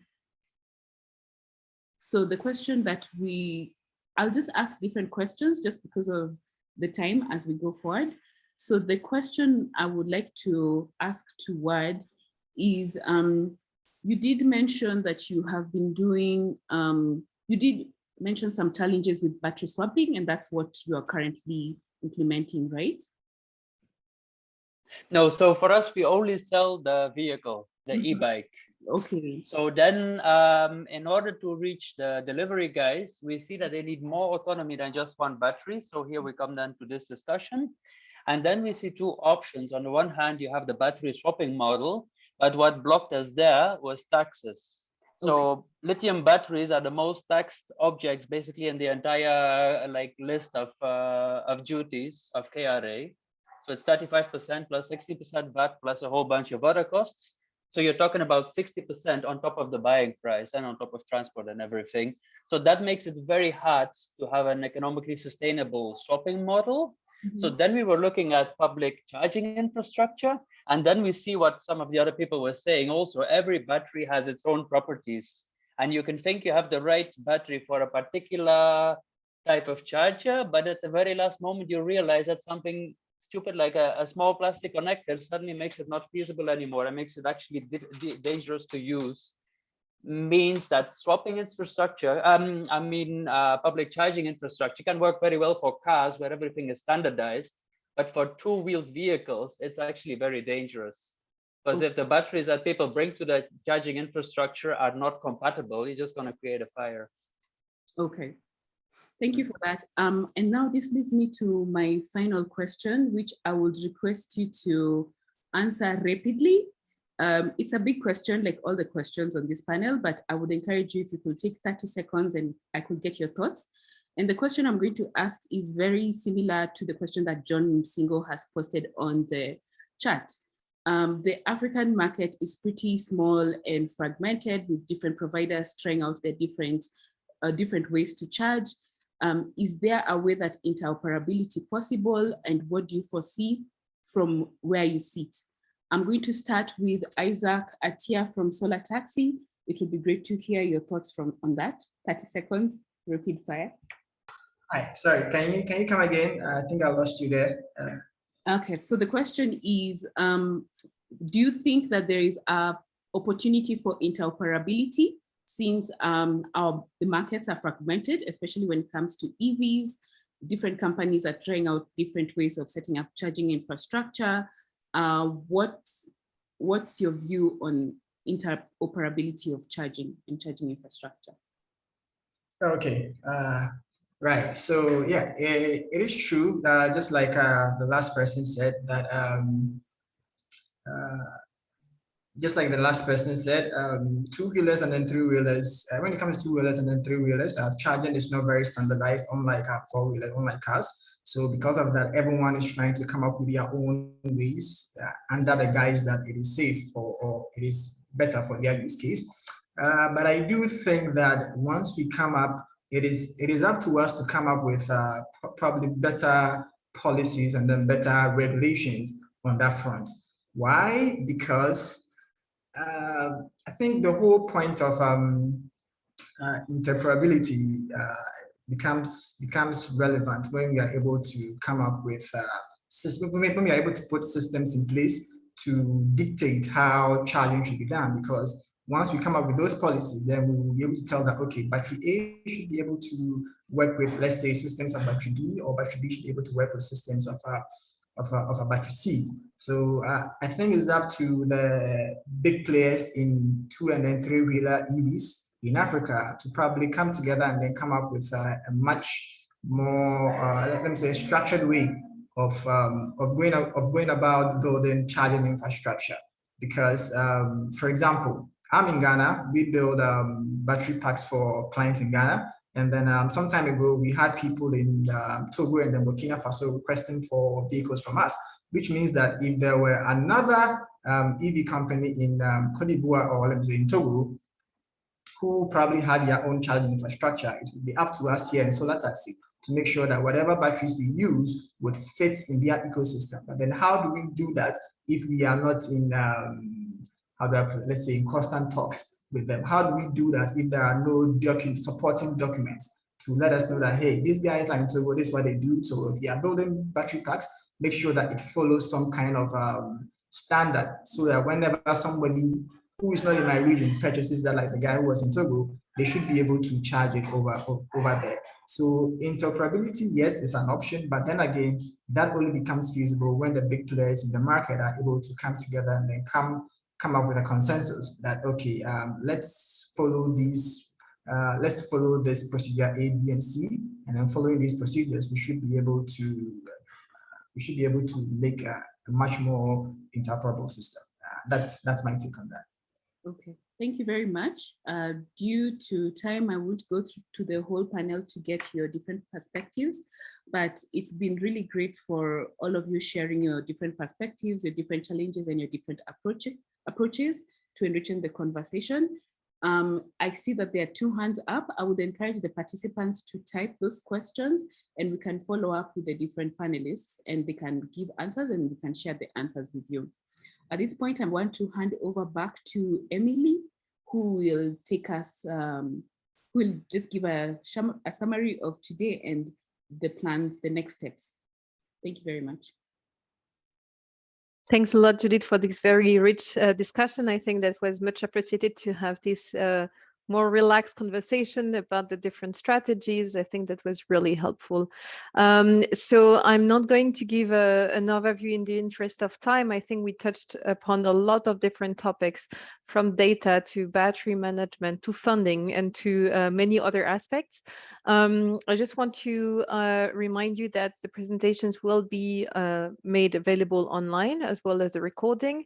so the question that we, I'll just ask different questions just because of the time as we go forward. So the question I would like to ask to is, um, you did mention that you have been doing, um, you did mention some challenges with battery swapping and that's what you are currently implementing, right? No, so for us, we only sell the vehicle, the Mhm. e-bike. Okay. So then, um, in order to reach the delivery guys, we see that they need more autonomy than just one battery. So here we come then to this discussion. And then we see two options. On the one hand, you have the battery swapping model, but what blocked us there was taxes. So lithium batteries are the most taxed objects basically in the entire uh, like list of uh, of duties of KRA. So it's 35% plus 60% VAT plus a whole bunch of other costs. So you're talking about 60% on top of the buying price and on top of transport and everything. So that makes it very hard to have an economically sustainable swapping model. So then we were looking at public charging infrastructure. And then we see what some of the other people were saying also, every battery has its own properties. And you can think you have the right battery for a particular type of charger, but at the very last moment, you realize that something stupid like a, a small plastic connector suddenly makes it not feasible anymore and makes it actually dangerous to use. Means that swapping infrastructure, um, I mean, uh, public charging infrastructure can work very well for cars where everything is standardized, but for two-wheeled vehicles, it's actually very dangerous. Because if the batteries that people bring to the charging infrastructure are not compatible, you're just going to create a fire. Okay. Thank you for that. Um, and now this leads me to my final question, which I would request you to answer rapidly. Um, it's a big question, like all the questions on this panel, but I would encourage you if you could take 30 seconds and I could get your thoughts. And the question I'm going to ask is very similar to the question that John Singo has posted on the chat. Um, the African market is pretty small and fragmented with different providers trying out their different, uh, different ways to charge. Um, is there a way that interoperability possible and what do you foresee from where you sit? I'm going to start with Isaac Atia from Solar Taxi. It would be great to hear your thoughts from on that. 30 seconds, repeat fire. Hi, sorry, can you can you come again? I think I lost you there. Uh, okay, so the question is, um, do you think that there is a opportunity for interoperability since um, our, the markets are fragmented, especially when it comes to EVs, different companies are trying out different ways of setting up charging infrastructure. Uh, what, what's your view on interoperability of charging and charging infrastructure? Okay, uh, right. So yeah, it, it is true. Uh, just like uh, the last person said that um, uh, just like the last person said, um, two-wheelers and then three-wheelers, uh, when it comes to two-wheelers and then three-wheelers, uh, charging is not very standardized, unlike uh, four-wheelers, unlike cars. So because of that, everyone is trying to come up with their own ways uh, under the guise that it is safe or, or it is better for their use case. Uh, but I do think that once we come up, it is it is up to us to come up with uh, probably better policies and then better regulations on that front. Why? Because uh, I think the whole point of um, uh, interoperability uh, becomes becomes relevant when we are able to come up with uh, systems, when we are able to put systems in place to dictate how charging should be done. Because once we come up with those policies, then we will be able to tell that, okay, battery A should be able to work with, let's say, systems of battery B, or battery B should be able to work with systems of uh, of a, of a battery C. So uh, I think it's up to the big players in two and then three wheeler EVs in Africa to probably come together and then come up with a, a much more, uh, let me say, structured way of um, of going of going about building charging infrastructure. Because, um, for example, I'm in Ghana. We build um, battery packs for clients in Ghana. And then um, some time ago, we had people in um, Togo and then Burkina Faso requesting for vehicles from us, which means that if there were another um, EV company in um, Cote d'Ivoire or let me say in Togo, who probably had their own charging infrastructure, it would be up to us here in Solar Taxi to make sure that whatever batteries we use would fit in their ecosystem. But then how do we do that if we are not in, um, how do I put let's say in constant talks with them? How do we do that if there are no supporting documents to let us know that, hey, these guys are into this is what they do. So if you are building battery packs, make sure that it follows some kind of um, standard so that whenever somebody who is not in my region purchases that, like the guy who was in Togo, they should be able to charge it over, over there. So interoperability, yes, is an option, but then again, that only becomes feasible when the big players in the market are able to come together and then come come up with a consensus that, okay, um, let's follow these, uh, let's follow this procedure A, B, and C, and then following these procedures, we should be able to, uh, we should be able to make a, a much more interoperable system. Uh, that's, that's my take on that. Okay, thank you very much. Uh, due to time, I won't go to the whole panel to get your different perspectives, but it's been really great for all of you sharing your different perspectives, your different challenges, and your different approaches approaches to enriching the conversation. Um, I see that there are two hands up. I would encourage the participants to type those questions and we can follow up with the different panelists and they can give answers and we can share the answers with you. At this point, I want to hand over back to Emily, who will take us, um, who will just give a, a summary of today and the plans, the next steps. Thank you very much. Thanks a lot, Judith, for this very rich uh, discussion. I think that was much appreciated to have this uh, more relaxed conversation about the different strategies. I think that was really helpful. Um, so I'm not going to give a, an overview in the interest of time. I think we touched upon a lot of different topics from data to battery management to funding and to uh, many other aspects. Um, I just want to uh, remind you that the presentations will be uh, made available online as well as the recording.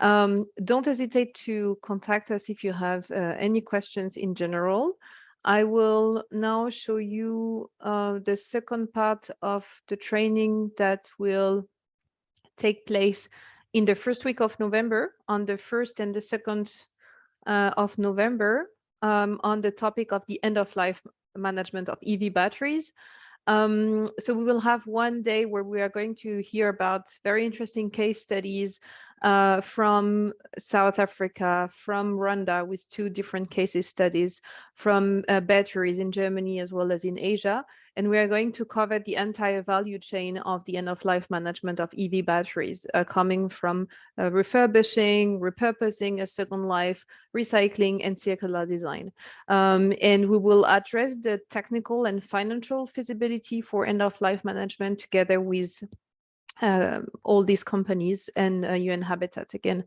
Um, don't hesitate to contact us if you have uh, any questions in general. I will now show you uh, the second part of the training that will take place in the first week of November, on the first and the second uh, of November, um, on the topic of the end of life management of EV batteries. Um, so we will have one day where we are going to hear about very interesting case studies uh, from South Africa, from Rwanda with two different cases studies, from uh, batteries in Germany as well as in Asia. And we are going to cover the entire value chain of the end of life management of EV batteries, uh, coming from uh, refurbishing, repurposing a second life, recycling, and circular design. Um, and we will address the technical and financial feasibility for end of life management together with uh, all these companies and uh, UN Habitat again.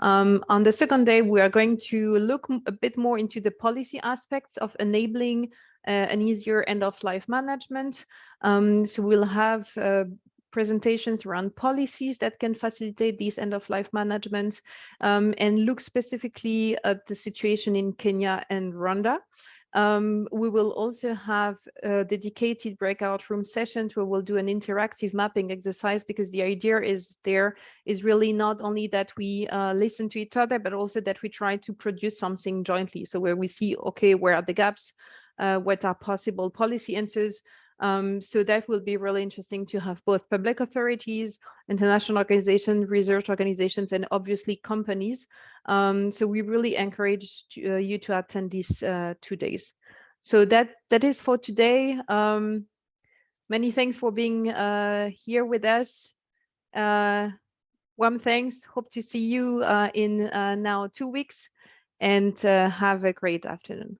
Um, on the second day, we are going to look a bit more into the policy aspects of enabling uh, an easier end of life management. Um, so we'll have uh, presentations around policies that can facilitate this end of life management um, and look specifically at the situation in Kenya and Rwanda. Um, we will also have a dedicated breakout room sessions where we'll do an interactive mapping exercise because the idea is there is really not only that we uh, listen to each other, but also that we try to produce something jointly. So where we see, okay, where are the gaps? Uh, what are possible policy answers? Um, so that will be really interesting to have both public authorities, international organizations, research organizations, and obviously companies. Um, so we really encourage uh, you to attend these uh, two days. So that that is for today. Um, many thanks for being uh, here with us. Uh, warm thanks. Hope to see you uh, in uh, now two weeks and have a great afternoon.